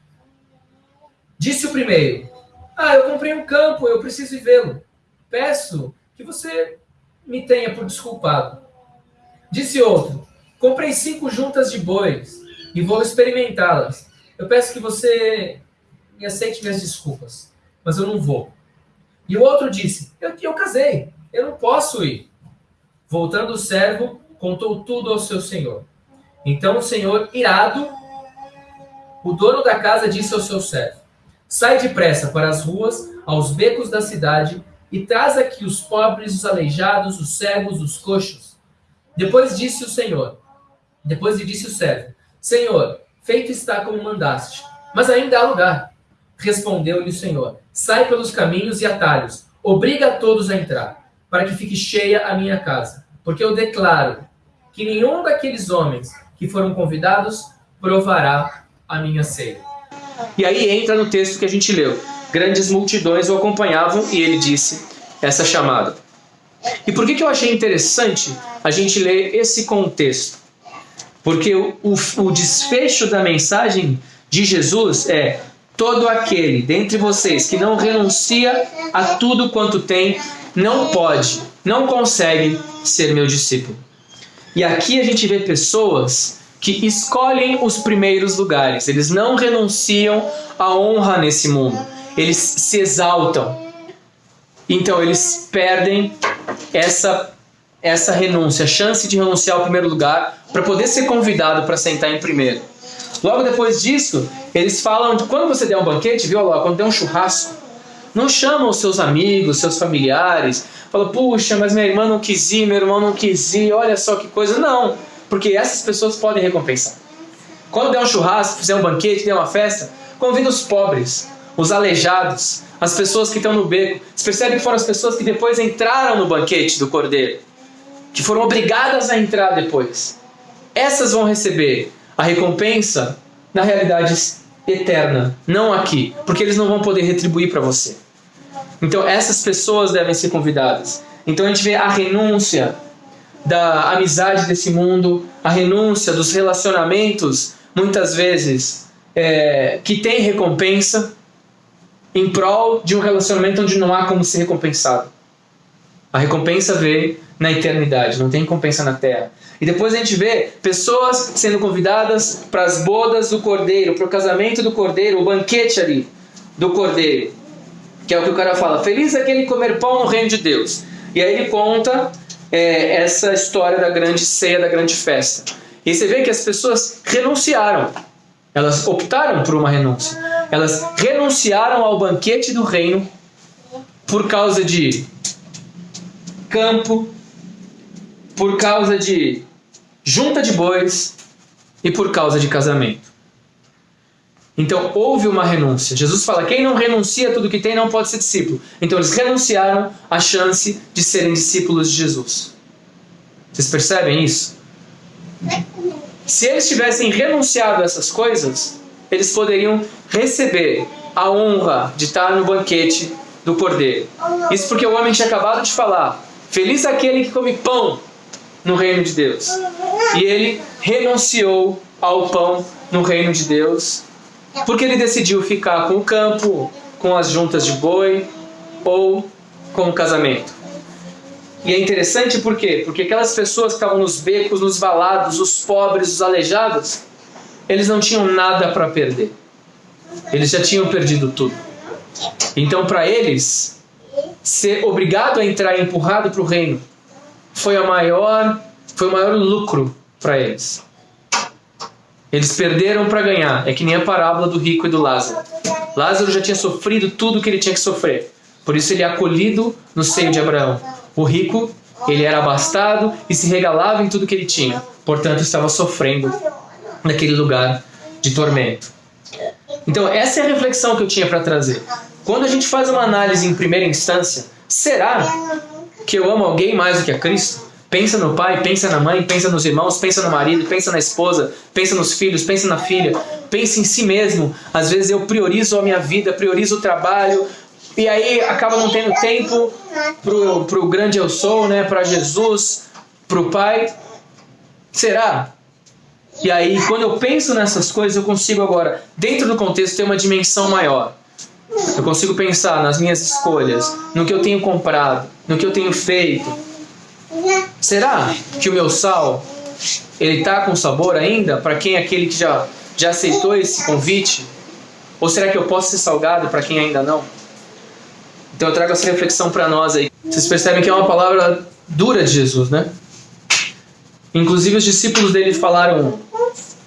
Disse o primeiro: Ah, eu comprei um campo, eu preciso vê-lo. Peço que você me tenha por desculpado. Disse outro: Comprei cinco juntas de bois e vou experimentá-las. Eu peço que você me aceite minhas desculpas, mas eu não vou. E o outro disse: Eu, eu casei, eu não posso ir. Voltando o servo, contou tudo ao seu senhor. Então o senhor, irado, o dono da casa disse ao seu servo: Sai depressa para as ruas, aos becos da cidade, e traz aqui os pobres, os aleijados, os cegos, os coxos. Depois disse o Senhor, depois lhe disse o servo: Senhor, feito está como mandaste, mas ainda há lugar. Respondeu-lhe o Senhor: Sai pelos caminhos e atalhos, obriga a todos a entrar, para que fique cheia a minha casa. Porque eu declaro que nenhum daqueles homens que foram convidados provará a minha ceia. E aí entra no texto que a gente leu. Grandes multidões o acompanhavam e ele disse essa chamada. E por que, que eu achei interessante a gente ler esse contexto? Porque o, o, o desfecho da mensagem de Jesus é: todo aquele dentre vocês que não renuncia a tudo quanto tem, não pode, não consegue ser meu discípulo. E aqui a gente vê pessoas que escolhem os primeiros lugares, eles não renunciam à honra nesse mundo, eles se exaltam. Então eles perdem essa essa renúncia, a chance de renunciar ao primeiro lugar para poder ser convidado para sentar em primeiro. Logo depois disso, eles falam de quando você der um banquete, viu lá, quando der um churrasco, não chama os seus amigos, seus familiares, fala, puxa, mas minha irmã não quis ir, meu irmão não quis ir, olha só que coisa. Não, porque essas pessoas podem recompensar. Quando der um churrasco, fizer um banquete, der uma festa, convida os pobres, os aleijados, as pessoas que estão no beco. Você percebe que foram as pessoas que depois entraram no banquete do cordeiro, que foram obrigadas a entrar depois. Essas vão receber a recompensa na realidade eterna, não aqui, porque eles não vão poder retribuir para você. Então essas pessoas devem ser convidadas. Então a gente vê a renúncia da amizade desse mundo, a renúncia dos relacionamentos, muitas vezes, é, que tem recompensa, em prol de um relacionamento onde não há como ser recompensado. A recompensa vê na eternidade, não tem recompensa na terra. E depois a gente vê pessoas sendo convidadas para as bodas do cordeiro, para o casamento do cordeiro, o banquete ali do cordeiro. Que é o que o cara fala: Feliz aquele comer pão no reino de Deus. E aí ele conta é, essa história da grande ceia, da grande festa. E você vê que as pessoas renunciaram. Elas optaram por uma renúncia. Elas renunciaram ao banquete do reino por causa de campo, por causa de junta de bois e por causa de casamento. Então houve uma renúncia. Jesus fala: quem não renuncia a tudo que tem não pode ser discípulo. Então eles renunciaram à chance de serem discípulos de Jesus. Vocês percebem isso? Se eles tivessem renunciado a essas coisas, eles poderiam receber a honra de estar no banquete do cordeiro. Isso porque o homem tinha acabado de falar: Feliz aquele que come pão no reino de Deus. E ele renunciou ao pão no reino de Deus, porque ele decidiu ficar com o campo, com as juntas de boi ou com o casamento. E é interessante por quê? Porque aquelas pessoas que estavam nos becos, nos valados, os pobres, os aleijados, eles não tinham nada para perder. Eles já tinham perdido tudo. Então, para eles, ser obrigado a entrar empurrado para o reino foi a maior, foi o maior lucro para eles. Eles perderam para ganhar. É que nem a parábola do rico e do Lázaro. Lázaro já tinha sofrido tudo o que ele tinha que sofrer. Por isso ele é acolhido no seio de Abraão. O rico, ele era abastado e se regalava em tudo que ele tinha. Portanto, estava sofrendo naquele lugar de tormento. Então, essa é a reflexão que eu tinha para trazer. Quando a gente faz uma análise em primeira instância, será que eu amo alguém mais do que a Cristo? Pensa no pai, pensa na mãe, pensa nos irmãos, pensa no marido, pensa na esposa, pensa nos filhos, pensa na filha, pensa em si mesmo. Às vezes eu priorizo a minha vida, priorizo o trabalho, e aí acaba não tendo tempo pro, pro grande eu sou, né, para Jesus, pro pai. Será? E aí, quando eu penso nessas coisas, eu consigo agora, dentro do contexto, ter uma dimensão maior. Eu consigo pensar nas minhas escolhas, no que eu tenho comprado, no que eu tenho feito, Será que o meu sal ele tá com sabor ainda para quem é aquele que já já aceitou esse convite? Ou será que eu posso ser salgado para quem ainda não? Então eu trago essa reflexão para nós aí. Vocês percebem que é uma palavra dura de Jesus, né? Inclusive os discípulos dele falaram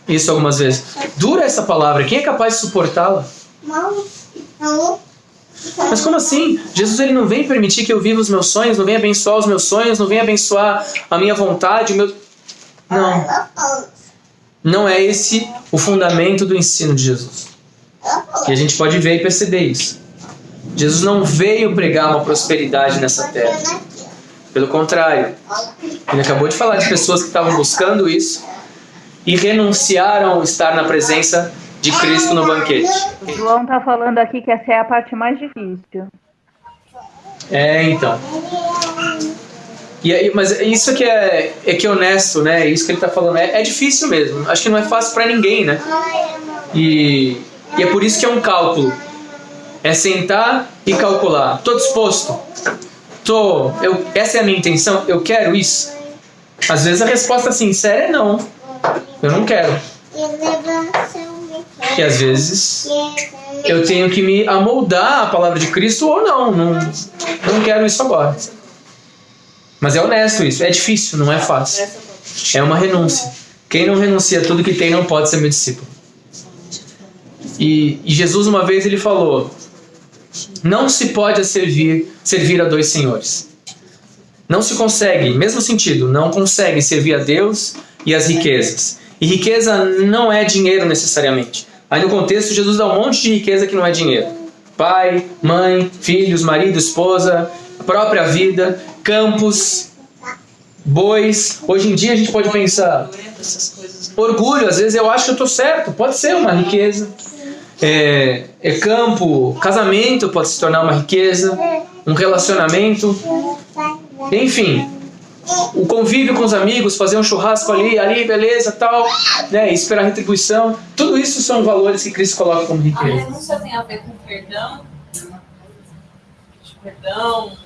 isso algumas vezes. Dura essa palavra, quem é capaz de suportá-la? Mas como assim? Jesus ele não vem permitir que eu viva os meus sonhos, não vem abençoar os meus sonhos, não vem abençoar a minha vontade, o meu Não. Não é esse o fundamento do ensino de Jesus. E a gente pode ver e perceber isso. Jesus não veio pregar uma prosperidade nessa terra. Pelo contrário, ele acabou de falar de pessoas que estavam buscando isso e renunciaram estar na presença de Cristo no banquete. O João tá falando aqui que essa é a parte mais difícil. É, então. E aí, mas isso que é, é que é honesto, né? Isso que ele tá falando. É, é difícil mesmo. Acho que não é fácil para ninguém, né? E, e é por isso que é um cálculo. É sentar e calcular. Tô disposto. Tô, eu, essa é a minha intenção. Eu quero isso. Às vezes a resposta sincera é não. Eu não quero que às vezes eu tenho que me amoldar à palavra de Cristo ou não, não, não quero isso agora. Mas é honesto isso, é difícil, não é fácil. É uma renúncia. Quem não renuncia a tudo que tem não pode ser meu discípulo. E, e Jesus uma vez ele falou: não se pode servir, servir a dois senhores. Não se consegue, mesmo sentido, não consegue servir a Deus e as riquezas. E riqueza não é dinheiro necessariamente. Aí no contexto, Jesus dá um monte de riqueza que não é dinheiro. Pai, mãe, filhos, marido, esposa, própria vida, campos, bois. Hoje em dia a gente pode pensar. Orgulho, às vezes eu acho que eu estou certo, pode ser uma riqueza. É, é campo, casamento pode se tornar uma riqueza, um relacionamento. Enfim, o convívio com os amigos, fazer um churrasco ali, ali, beleza, tal, né, esperar retribuição. Tudo isso são valores que Cristo coloca como riqueza. A renúncia tem a ver com perdão, perdão,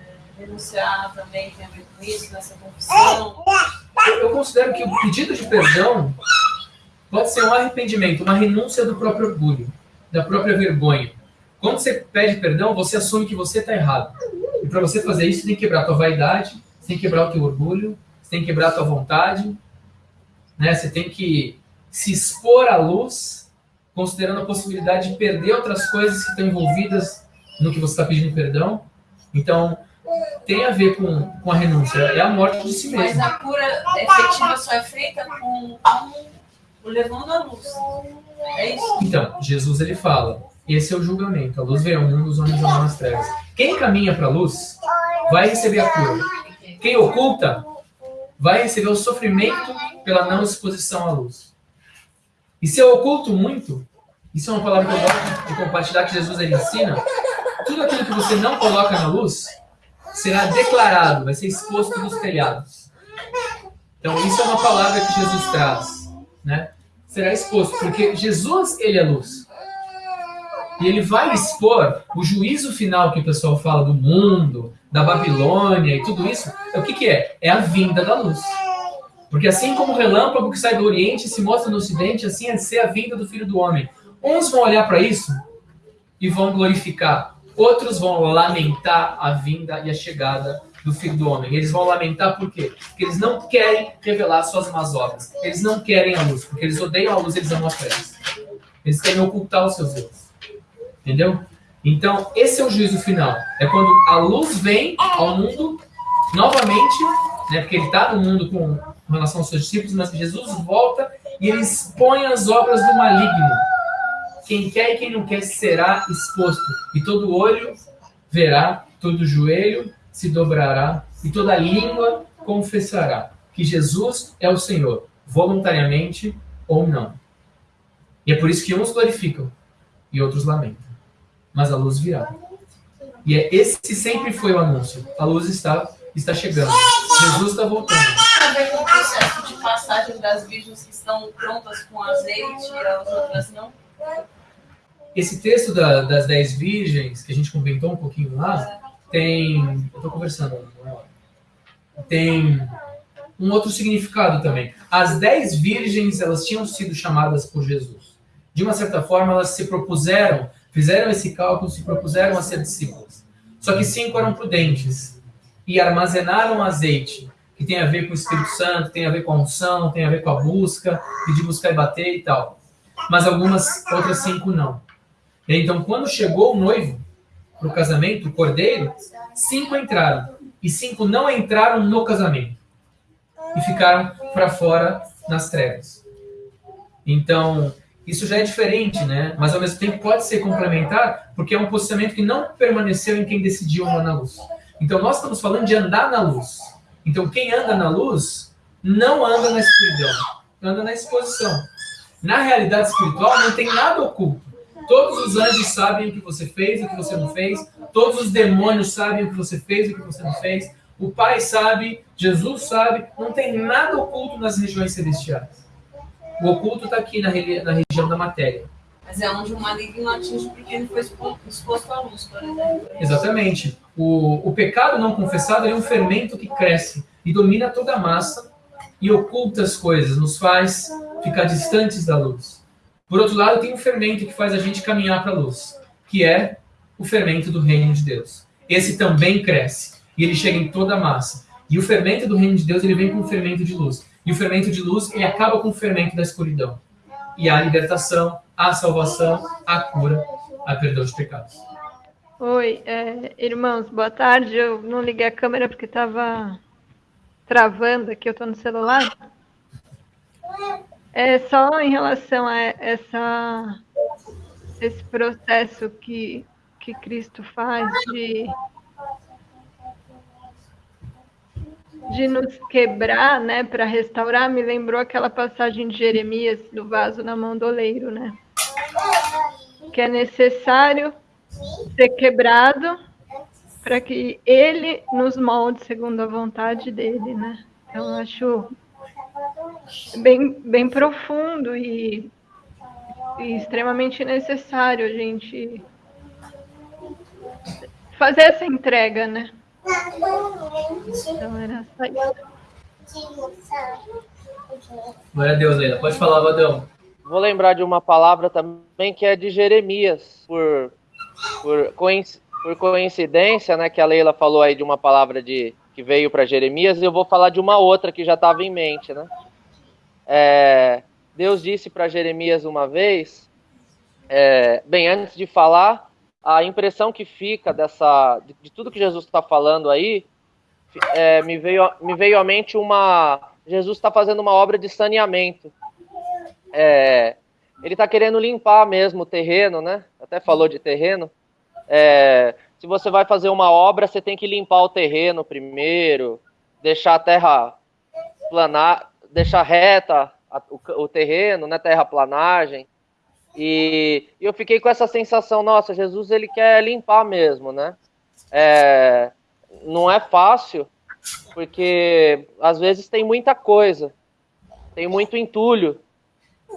é, renunciar também tem a ver com isso, nessa confissão. Eu considero que o pedido de perdão pode ser um arrependimento, uma renúncia do próprio orgulho, da própria vergonha. Quando você pede perdão, você assume que você está errado. E para você fazer isso, tem que quebrar a tua vaidade, você tem que quebrar o teu orgulho, você tem que quebrar a tua vontade, né? Você tem que se expor à luz, considerando a possibilidade de perder outras coisas que estão envolvidas no que você está pedindo perdão. Então, tem a ver com, com a renúncia, é a morte de si mesmo. Mas a cura efetiva só é feita com, com o levando a luz. É isso? Então, Jesus ele fala, esse é o julgamento, a luz veio ao mundo, os homens amam as trevas. Quem caminha para a luz vai receber a cura. Quem oculta vai receber o sofrimento pela não exposição à luz. E se eu oculto muito, isso é uma palavra que eu gosto de compartilhar que Jesus ele ensina, tudo aquilo que você não coloca na luz será declarado, vai ser exposto nos telhados. Então, isso é uma palavra que Jesus traz, né? Será exposto, porque Jesus, ele é luz. E ele vai expor o juízo final que o pessoal fala do mundo, da Babilônia e tudo isso. É o que, que é? É a vinda da luz. Porque assim como o relâmpago que sai do Oriente se mostra no Ocidente, assim é ser a vinda do Filho do Homem. Uns vão olhar para isso e vão glorificar. Outros vão lamentar a vinda e a chegada do Filho do Homem. Eles vão lamentar por quê? Porque eles não querem revelar suas más obras. Eles não querem a luz, porque eles odeiam a luz, eles amam a trevas. Eles querem ocultar os seus erros. Entendeu? Então, esse é o juízo final. É quando a luz vem ao mundo novamente, né, porque ele está no mundo com relação aos seus discípulos, mas Jesus volta e ele expõe as obras do maligno. Quem quer e quem não quer será exposto. E todo olho verá, todo joelho se dobrará e toda língua confessará que Jesus é o Senhor, voluntariamente ou não. E é por isso que uns glorificam e outros lamentam. Mas a luz virá. E é, esse sempre foi o anúncio. A luz está, está chegando. Jesus está voltando. Com o processo de passagem das virgens que estão prontas com azeite e as outras não? Esse texto da, das dez virgens, que a gente comentou um pouquinho lá, tem. Eu estou conversando, tem um outro significado também. As dez virgens, elas tinham sido chamadas por Jesus. De uma certa forma, elas se propuseram, fizeram esse cálculo, se propuseram a ser discípulas. Só que cinco eram prudentes e armazenaram azeite, que tem a ver com o Espírito Santo, tem a ver com a unção, tem a ver com a busca, pedir, buscar e bater e tal. Mas algumas, outras cinco não. Então, quando chegou o noivo, para o casamento, o cordeiro, cinco entraram. E cinco não entraram no casamento. E ficaram para fora nas trevas. Então, isso já é diferente, né? Mas ao mesmo tempo pode ser complementar, porque é um posicionamento que não permaneceu em quem decidiu andar na luz. Então, nós estamos falando de andar na luz. Então, quem anda na luz não anda na escuridão, anda na exposição. Na realidade espiritual, não tem nada oculto. Todos os anjos sabem o que você fez o que você não fez. Todos os demônios sabem o que você fez o que você não fez. O Pai sabe, Jesus sabe. Não tem nada oculto nas regiões celestiais. O oculto está aqui na, na, região da matéria. Mas é onde o maligno atinge porque ele foi exposto à luz, por exemplo. Exatamente. O, o pecado não confessado é um fermento que cresce e domina toda a massa e oculta as coisas, nos faz ficar distantes da luz. Por outro lado, tem um fermento que faz a gente caminhar para a luz, que é o fermento do reino de Deus. Esse também cresce e ele chega em toda a massa. E o fermento do reino de Deus, ele vem com o fermento de luz. E o fermento de luz, ele acaba com o fermento da escuridão. E há libertação, há salvação, há cura, há perdão de pecados. Oi, é, irmãos, boa tarde. Eu não liguei a câmera porque estava travando aqui, eu estou no celular. É só em relação a essa, esse processo que, que Cristo faz de, de nos quebrar, né, para restaurar, me lembrou aquela passagem de Jeremias do vaso na mão do oleiro, né? Que é necessário ser quebrado para que ele nos molde segundo a vontade dele, né? Então, acho bem, bem profundo e, e extremamente necessário a gente fazer essa entrega, né? Glória a Deus, Leila. Pode falar, Vadão. Vou lembrar de uma palavra também que é de Jeremias, por, por, por coincidência, né? Que a Leila falou aí de uma palavra de que veio para Jeremias, e eu vou falar de uma outra que já estava em mente, né? É, Deus disse para Jeremias uma vez, é, bem antes de falar, a impressão que fica dessa de, de tudo que Jesus está falando aí, é, me, veio, me veio à mente uma. Jesus está fazendo uma obra de saneamento. É, ele está querendo limpar mesmo o terreno, né? Até falou de terreno. É, se você vai fazer uma obra, você tem que limpar o terreno primeiro, deixar a terra planar, deixar reta a, o, o, terreno, né, terraplanagem. E, eu fiquei com essa sensação, nossa, Jesus ele quer limpar mesmo, né? É, não é fácil, porque às vezes tem muita coisa, tem muito entulho.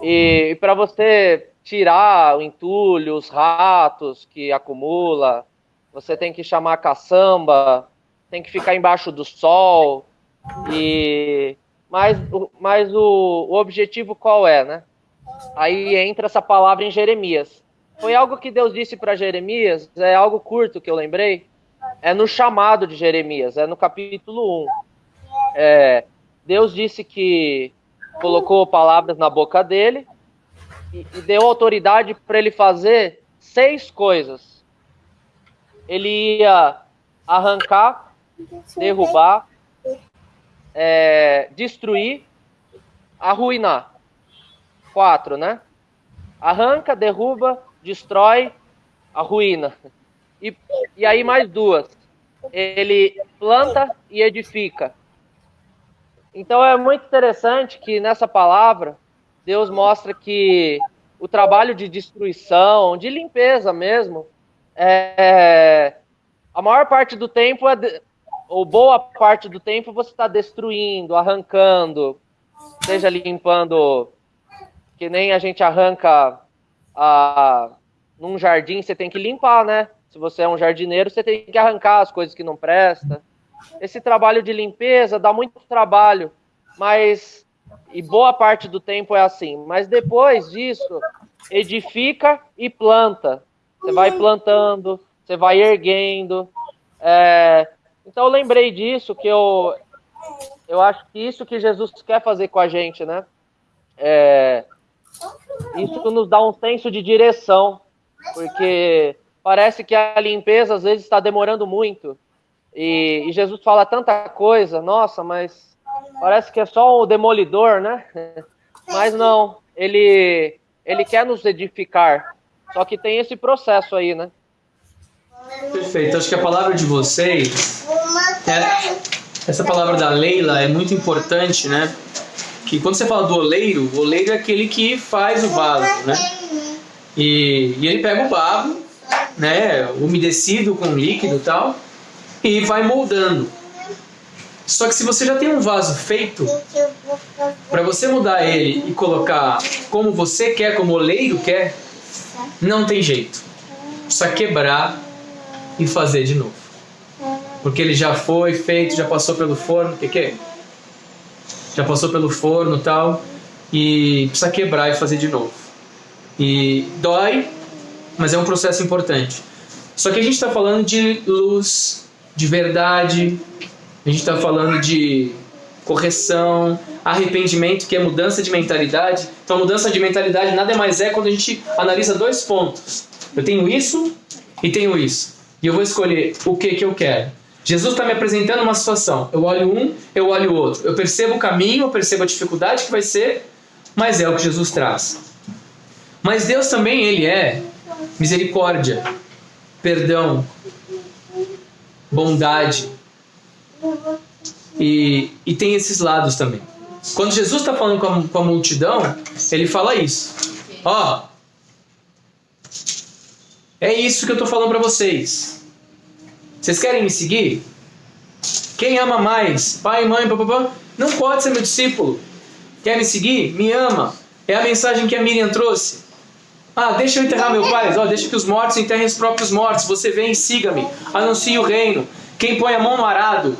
E, e para você tirar o entulho, os ratos que acumula, você tem que chamar a caçamba, tem que ficar embaixo do sol. E mas, mas o, o objetivo qual é, né? Aí entra essa palavra em Jeremias. Foi algo que Deus disse para Jeremias, é algo curto que eu lembrei, é no chamado de Jeremias, é no capítulo 1. É, Deus disse que colocou palavras na boca dele e, e deu autoridade para ele fazer seis coisas. Ele ia arrancar, derrubar, é, destruir, arruinar. Quatro, né? Arranca, derruba, destrói, arruína. E, e aí mais duas. Ele planta e edifica. Então é muito interessante que nessa palavra Deus mostra que o trabalho de destruição, de limpeza mesmo, é, a maior parte do tempo é de, ou boa parte do tempo você está destruindo, arrancando, seja limpando, que nem a gente arranca a, num jardim, você tem que limpar, né? Se você é um jardineiro, você tem que arrancar as coisas que não presta. Esse trabalho de limpeza dá muito trabalho, mas e boa parte do tempo é assim. Mas depois disso, edifica e planta. Você vai plantando, você vai erguendo. É... Então eu lembrei disso que eu eu acho que isso que Jesus quer fazer com a gente, né? É... Isso nos dá um senso de direção, porque parece que a limpeza às vezes está demorando muito. E, e, Jesus fala tanta coisa, nossa, mas parece que é só o demolidor, né? *laughs* Mas não, ele, ele quer nos edificar. Só que tem esse processo aí, né? Perfeito. Acho que a palavra de vocês, é, essa palavra da Leila é muito importante, né? Que quando você fala do oleiro, o oleiro é aquele que faz o vaso, né? E, e ele pega o barro né, umedecido com líquido e tal, e vai moldando. Só que se você já tem um vaso feito, para você mudar ele e colocar como você quer, como o oleiro quer, não tem jeito. Só quebrar e fazer de novo. Porque ele já foi feito, já passou pelo forno, o que, que é? Já passou pelo forno e tal, e precisa quebrar e fazer de novo. E dói, mas é um processo importante. Só que a gente está falando de luz, de verdade, a gente está falando de correção, arrependimento, que é mudança de mentalidade. Então, mudança de mentalidade nada mais é quando a gente analisa dois pontos. Eu tenho isso e tenho isso. E eu vou escolher o que, que eu quero. Jesus está me apresentando uma situação. Eu olho um, eu olho o outro. Eu percebo o caminho, eu percebo a dificuldade que vai ser, mas é o que Jesus traz. Mas Deus também, Ele é misericórdia, perdão, bondade. E, e tem esses lados também. Quando Jesus está falando com a, com a, multidão, ele fala isso. Ó, é isso que eu estou falando para vocês. Vocês querem me seguir? Quem ama mais? Pai, mãe, papapá? Não pode ser meu discípulo. Quer me seguir? Me ama. É a mensagem que a Miriam trouxe. Ah, deixa eu enterrar meu pai. Oh, deixa que os mortos enterrem os próprios mortos. Você vem e siga-me. Anuncie o reino. Quem põe a mão no arado,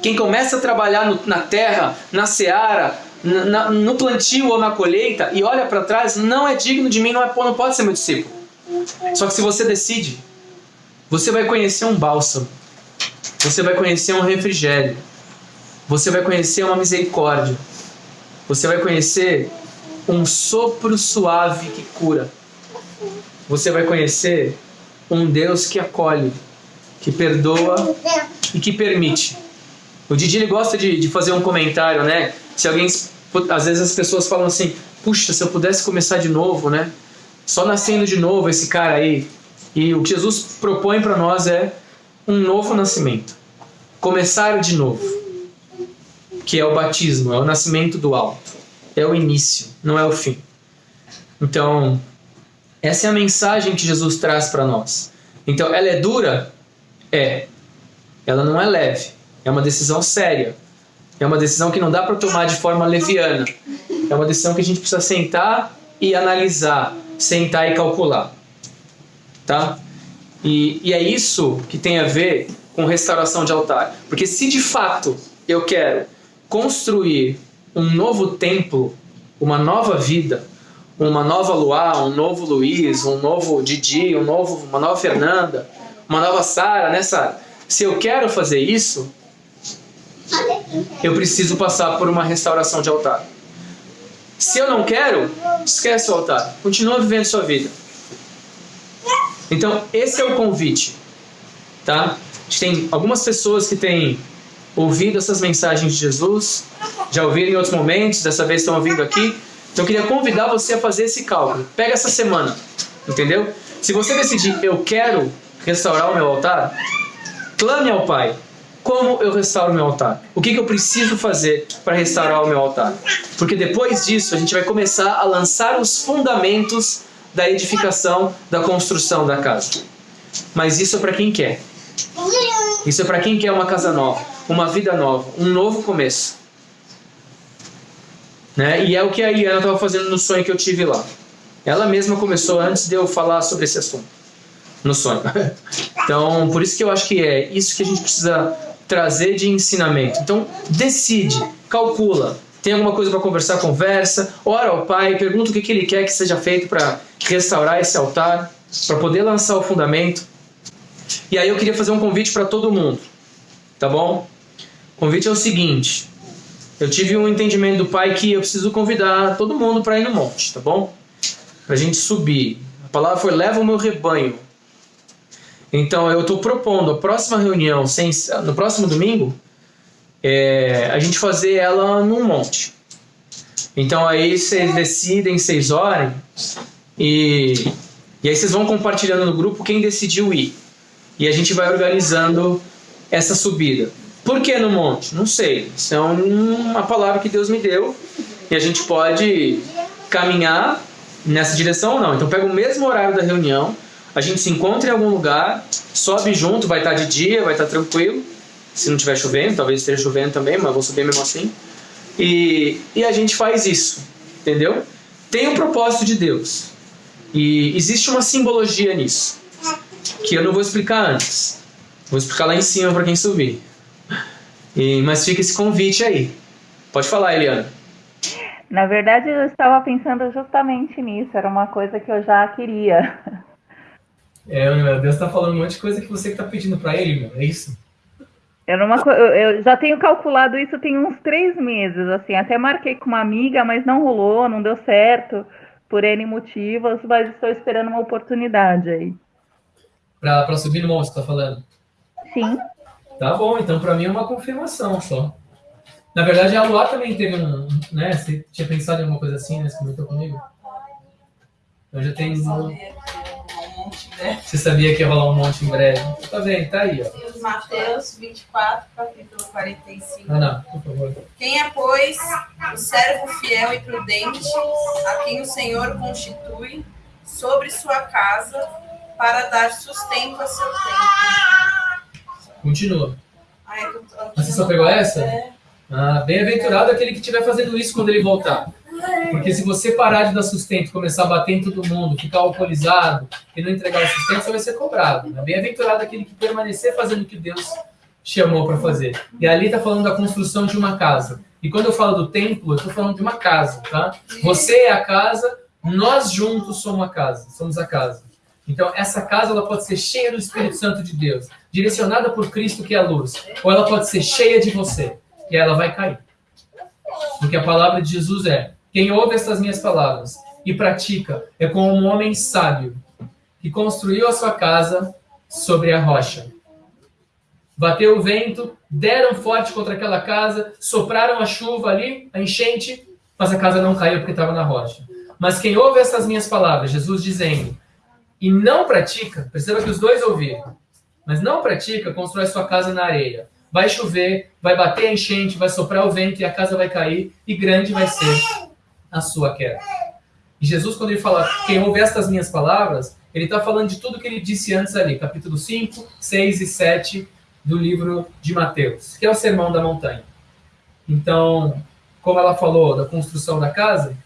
quem começa a trabalhar no, na terra, na seara, na, no plantio ou na colheita e olha para trás, não é digno de mim, não, é, não pode ser meu discípulo. Só que se você decide, você vai conhecer um bálsamo. Você vai conhecer um refrigério. Você vai conhecer uma misericórdia. Você vai conhecer um sopro suave que cura. Você vai conhecer um Deus que acolhe, que perdoa e que permite. O Didi ele gosta de, de fazer um comentário, né? Se alguém. Às vezes as pessoas falam assim: puxa, se eu pudesse começar de novo, né? Só nascendo de novo esse cara aí. E o que Jesus propõe para nós é um novo nascimento. Começar de novo. Que é o batismo, é o nascimento do alto é o início, não é o fim. Então, essa é a mensagem que Jesus traz para nós. Então, ela é dura? É. Ela não é leve. É uma decisão séria. É uma decisão que não dá para tomar de forma leviana. É uma decisão que a gente precisa sentar e analisar, sentar e calcular. Tá? E, e é isso que tem a ver com restauração de altar. Porque se de fato eu quero construir um novo templo, uma nova vida, uma nova Luá, um novo Luiz, um novo Didi, um novo, uma nova Fernanda, uma nova Sara, né, Sara? Se eu quero fazer isso, eu preciso passar por uma restauração de altar. Se eu não quero, esquece o altar. Continua vivendo sua vida. Então, esse é o convite. Tá? A gente tem algumas pessoas que têm ouvido essas mensagens de Jesus, já ouviram em outros momentos, dessa vez estão ouvindo aqui. Então, eu queria convidar você a fazer esse cálculo. Pega essa semana, entendeu? Se você decidir, eu quero restaurar o meu altar, clame ao Pai. Como eu restauro o meu altar? O que, que eu preciso fazer para restaurar o meu altar? Porque depois disso, a gente vai começar a lançar os fundamentos da edificação, da construção da casa. Mas isso é para quem quer. Isso é para quem quer uma casa nova, uma vida nova, um novo começo. Né? E é o que a Iana estava fazendo no sonho que eu tive lá. Ela mesma começou antes de eu falar sobre esse assunto. No sonho. *laughs* Então, por isso que eu acho que é isso que a gente precisa trazer de ensinamento. Então, decide, calcula. Tem alguma coisa para conversar, conversa. Ora ao Pai, pergunta o que, que Ele quer que seja feito para restaurar esse altar, para poder lançar o fundamento. E aí eu queria fazer um convite para todo mundo, tá bom? O convite é o seguinte: eu tive um entendimento do Pai que eu preciso convidar todo mundo para ir no monte, tá bom? Para a gente subir. A palavra foi: leva o meu rebanho. Então eu estou propondo a próxima reunião, sem, no próximo domingo, é, a gente fazer ela num monte. Então aí vocês decidem, vocês orem e, e aí vocês vão compartilhando no grupo quem decidiu ir. E a gente vai organizando essa subida. Por que no monte? Não sei. Isso é uma palavra que Deus me deu e a gente pode caminhar nessa direção ou não. Então pega o mesmo horário da reunião a gente se encontra em algum lugar, sobe junto, vai estar de dia, vai estar tranquilo. Se não estiver chovendo, talvez esteja chovendo também, mas vou subir mesmo assim. E, e a gente faz isso, entendeu? Tem um propósito de Deus. E existe uma simbologia nisso, que eu não vou explicar antes. Vou explicar lá em cima para quem subir. E, mas fica esse convite aí. Pode falar, Eliana. Na verdade, eu estava pensando justamente nisso. Era uma coisa que eu já queria. *laughs* É, meu Deus tá falando um monte de coisa que você que tá pedindo para ele, meu. É isso? Eu, numa, eu já tenho calculado isso tem uns três meses, assim. Até marquei com uma amiga, mas não rolou, não deu certo, por N motivos, mas estou esperando uma oportunidade aí. Pra, pra subir no monte, você tá falando? Sim. Tá bom, então para mim é uma confirmação só. Na verdade, a Luar também teve um. Né? Você tinha pensado em alguma coisa assim, né? Você comentou comigo? Eu já tenho monte né? Você sabia que ia rolar um monte em breve? Tá vendo? Tá aí, ó. Mateus 24, capítulo 45. Ah, não, por favor. Quem é, pois, o servo fiel e prudente, a quem o Senhor constitui sobre sua casa para dar sustento a seu tempo. Continua. Ah, é Você só pegou essa? É. Ah, bem-aventurado aquele que estiver fazendo isso quando ele voltar. Porque se você parar de dar sustento, começar a bater em todo mundo, ficar alcoolizado e não entregar o sustento, você vai ser cobrado. É bem-aventurado aquele que permanecer fazendo o que Deus chamou para fazer. E ali está falando da construção de uma casa. E quando eu falo do templo, eu estou falando de uma casa, tá? Você é a casa, nós juntos somos a casa, somos a casa. Então, essa casa ela pode ser cheia do Espírito Santo de Deus, direcionada por Cristo que é a luz, ou ela pode ser cheia de você, e ela vai cair. Porque a palavra de Jesus é: quem ouve estas minhas palavras e pratica é como um homem sábio que construiu a sua casa sobre a rocha. Bateu o vento, deram forte contra aquela casa, sopraram a chuva ali, a enchente, mas a casa não caiu porque estava na rocha. Mas quem ouve essas minhas palavras, Jesus dizendo, e não pratica, perceba que os dois ouviram, mas não pratica, constrói sua casa na areia. Vai chover, vai bater a enchente, vai soprar o vento e a casa vai cair, e grande vai ser a sua queda. E Jesus, quando ele fala, quem ouve estas minhas palavras, ele está falando de tudo que ele disse antes ali, capítulo 5, 6 e 7 do livro de Mateus, que é o Sermão da Montanha. Então, como ela falou da construção da casa,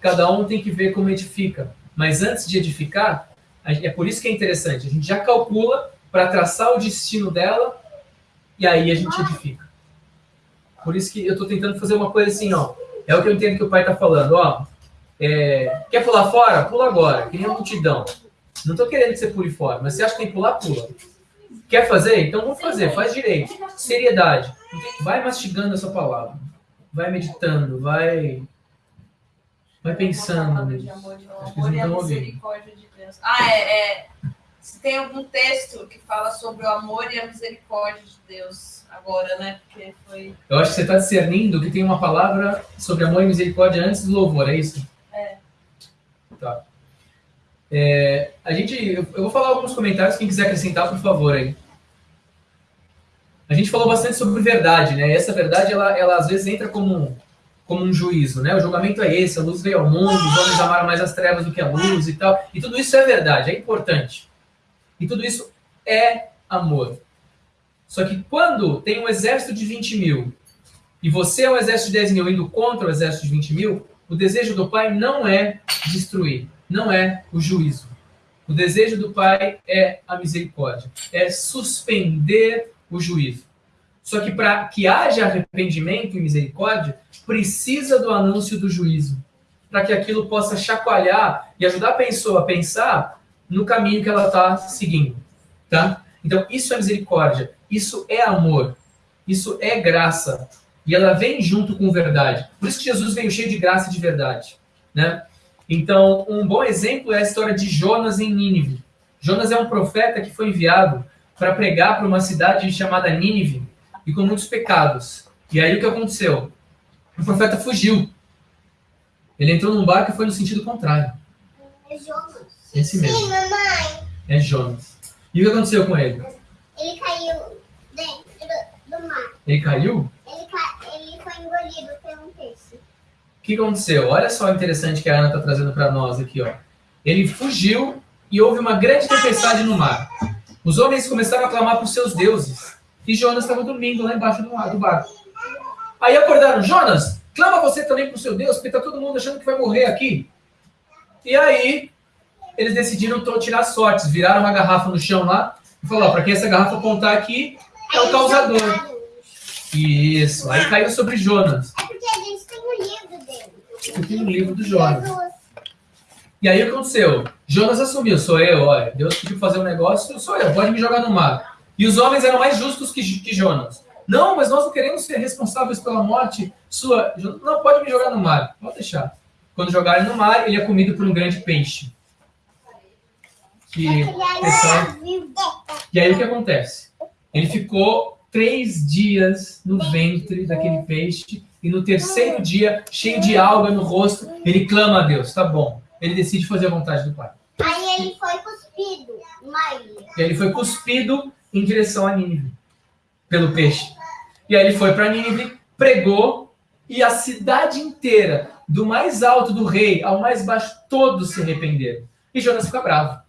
cada um tem que ver como edifica. Mas antes de edificar, é por isso que é interessante, a gente já calcula para traçar o destino dela e aí a gente edifica. Por isso que eu estou tentando fazer uma coisa assim, ó. É o que eu entendo que o pai está falando, ó. É, quer pular fora? Pula agora, que nem a multidão. Não estou querendo que você pule fora, mas você acha que tem que pular, pula. Quer fazer? Então vamos fazer, faz direito. Seriedade. Vai mastigando essa palavra. Vai meditando, vai. Vai pensando. Acho que eles não estão ouvindo. Ah, é, é. Se tem algum texto que fala sobre o amor e a misericórdia de Deus agora, né? Porque foi. Eu acho que você está discernindo que tem uma palavra sobre amor e misericórdia antes do louvor, é isso? É. Tá. É, a gente, eu vou falar alguns comentários, quem quiser acrescentar, por favor, aí. A gente falou bastante sobre verdade, né? E essa verdade, ela, ela às vezes entra como, como um juízo, né? O julgamento é esse, a luz veio ao mundo, os homens amaram mais as trevas do que a luz e tal. E tudo isso é verdade, é importante. E tudo isso é amor. Só que quando tem um exército de 20 mil e você é um exército de 10 mil indo contra o exército de 20 mil, o desejo do pai não é destruir, não é o juízo. O desejo do pai é a misericórdia, é suspender o juízo. Só que para que haja arrependimento e misericórdia, precisa do anúncio do juízo, para que aquilo possa chacoalhar e ajudar a pessoa a pensar no caminho que ela está seguindo, tá? Então, isso é misericórdia, isso é amor, isso é graça. E ela vem junto com verdade. Por isso que Jesus veio cheio de graça e de verdade. Né? Então, um bom exemplo é a história de Jonas em Nínive. Jonas é um profeta que foi enviado para pregar para uma cidade chamada Nínive e com muitos pecados. E aí o que aconteceu? O profeta fugiu. Ele entrou num barco e foi no sentido contrário. É Jonas. Esse mesmo. Sim, mamãe. É Jonas. E o que aconteceu com ele? Ele caiu dentro do mar. Ele caiu? Ele, ca... ele foi engolido por um peixe. O que aconteceu? Olha só o interessante que a Ana está trazendo para nós aqui. Ó. Ele fugiu e houve uma grande tempestade no mar. Os homens começaram a clamar por seus deuses. E Jonas estava dormindo lá embaixo do, do barco. Aí acordaram, Jonas, clama você também por seu Deus, porque está todo mundo achando que vai morrer aqui. E aí, eles decidiram tirar sortes, viraram uma garrafa no chão lá e falaram, para quem essa garrafa apontar aqui, é o causador. Isso, aí caiu sobre Jonas. É porque a gente tem um livro dele. Eu tenho um livro do Jonas. E aí o que aconteceu? Jonas assumiu, sou eu, olha, Deus pediu fazer um negócio, sou eu, pode me jogar no mar. E os homens eram mais justos que, que Jonas. Não, mas nós não queremos ser responsáveis pela morte sua. Não, pode me jogar no mar, pode deixar. Quando jogaram no mar, ele é comido por um grande peixe. Que, pessoal, e aí o que acontece? Ele ficou três dias no ventre daquele peixe e no terceiro dia, cheio de alga no rosto, ele clama a Deus, tá bom. Ele decide fazer a vontade do Pai. Aí ele foi cuspido ilha. E ele foi cuspido em direção a Nínive pelo peixe. E aí ele foi para Nínive, pregou e a cidade inteira, do mais alto do rei ao mais baixo, todos se arrependeram. E Jonas fica bravo.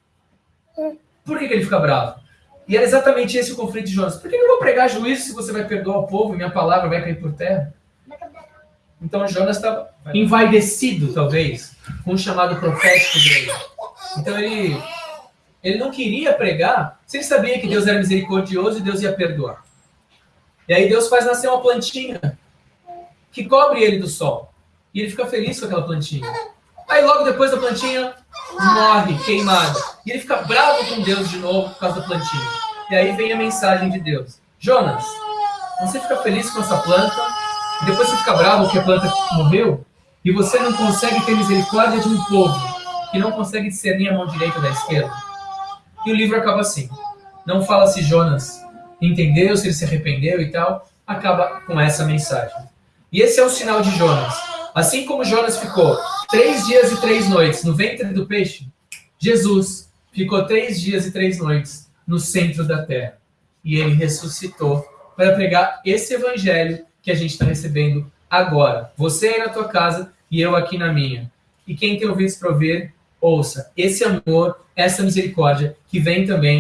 Por que, que ele fica bravo? E era exatamente esse o conflito de Jonas. Por que eu vou pregar juízo se você vai perdoar o povo e minha palavra vai cair por terra? Então Jonas estava envaidecido, talvez, com o chamado profético dele. Então ele, ele não queria pregar se ele sabia que Deus era misericordioso e Deus ia perdoar. E aí Deus faz nascer uma plantinha que cobre ele do sol. E ele fica feliz com aquela plantinha. Aí logo depois da plantinha morre queimado. E ele fica bravo com Deus de novo por causa da plantinha. E aí vem a mensagem de Deus. Jonas, você fica feliz com essa planta, depois você fica bravo porque a planta morreu, e você não consegue ter misericórdia de um povo que não consegue discernir a mão direita da esquerda. E o livro acaba assim. Não fala se Jonas entendeu, se ele se arrependeu e tal. Acaba com essa mensagem. E esse é o sinal de Jonas. Assim como Jonas ficou três dias e três noites no ventre do peixe, Jesus ficou três dias e três noites no centro da terra. E ele ressuscitou para pregar esse evangelho que a gente está recebendo agora. Você aí na tua casa e eu aqui na minha. E quem tem ouvidos para ouvir, ouça. Esse amor, essa misericórdia que vem também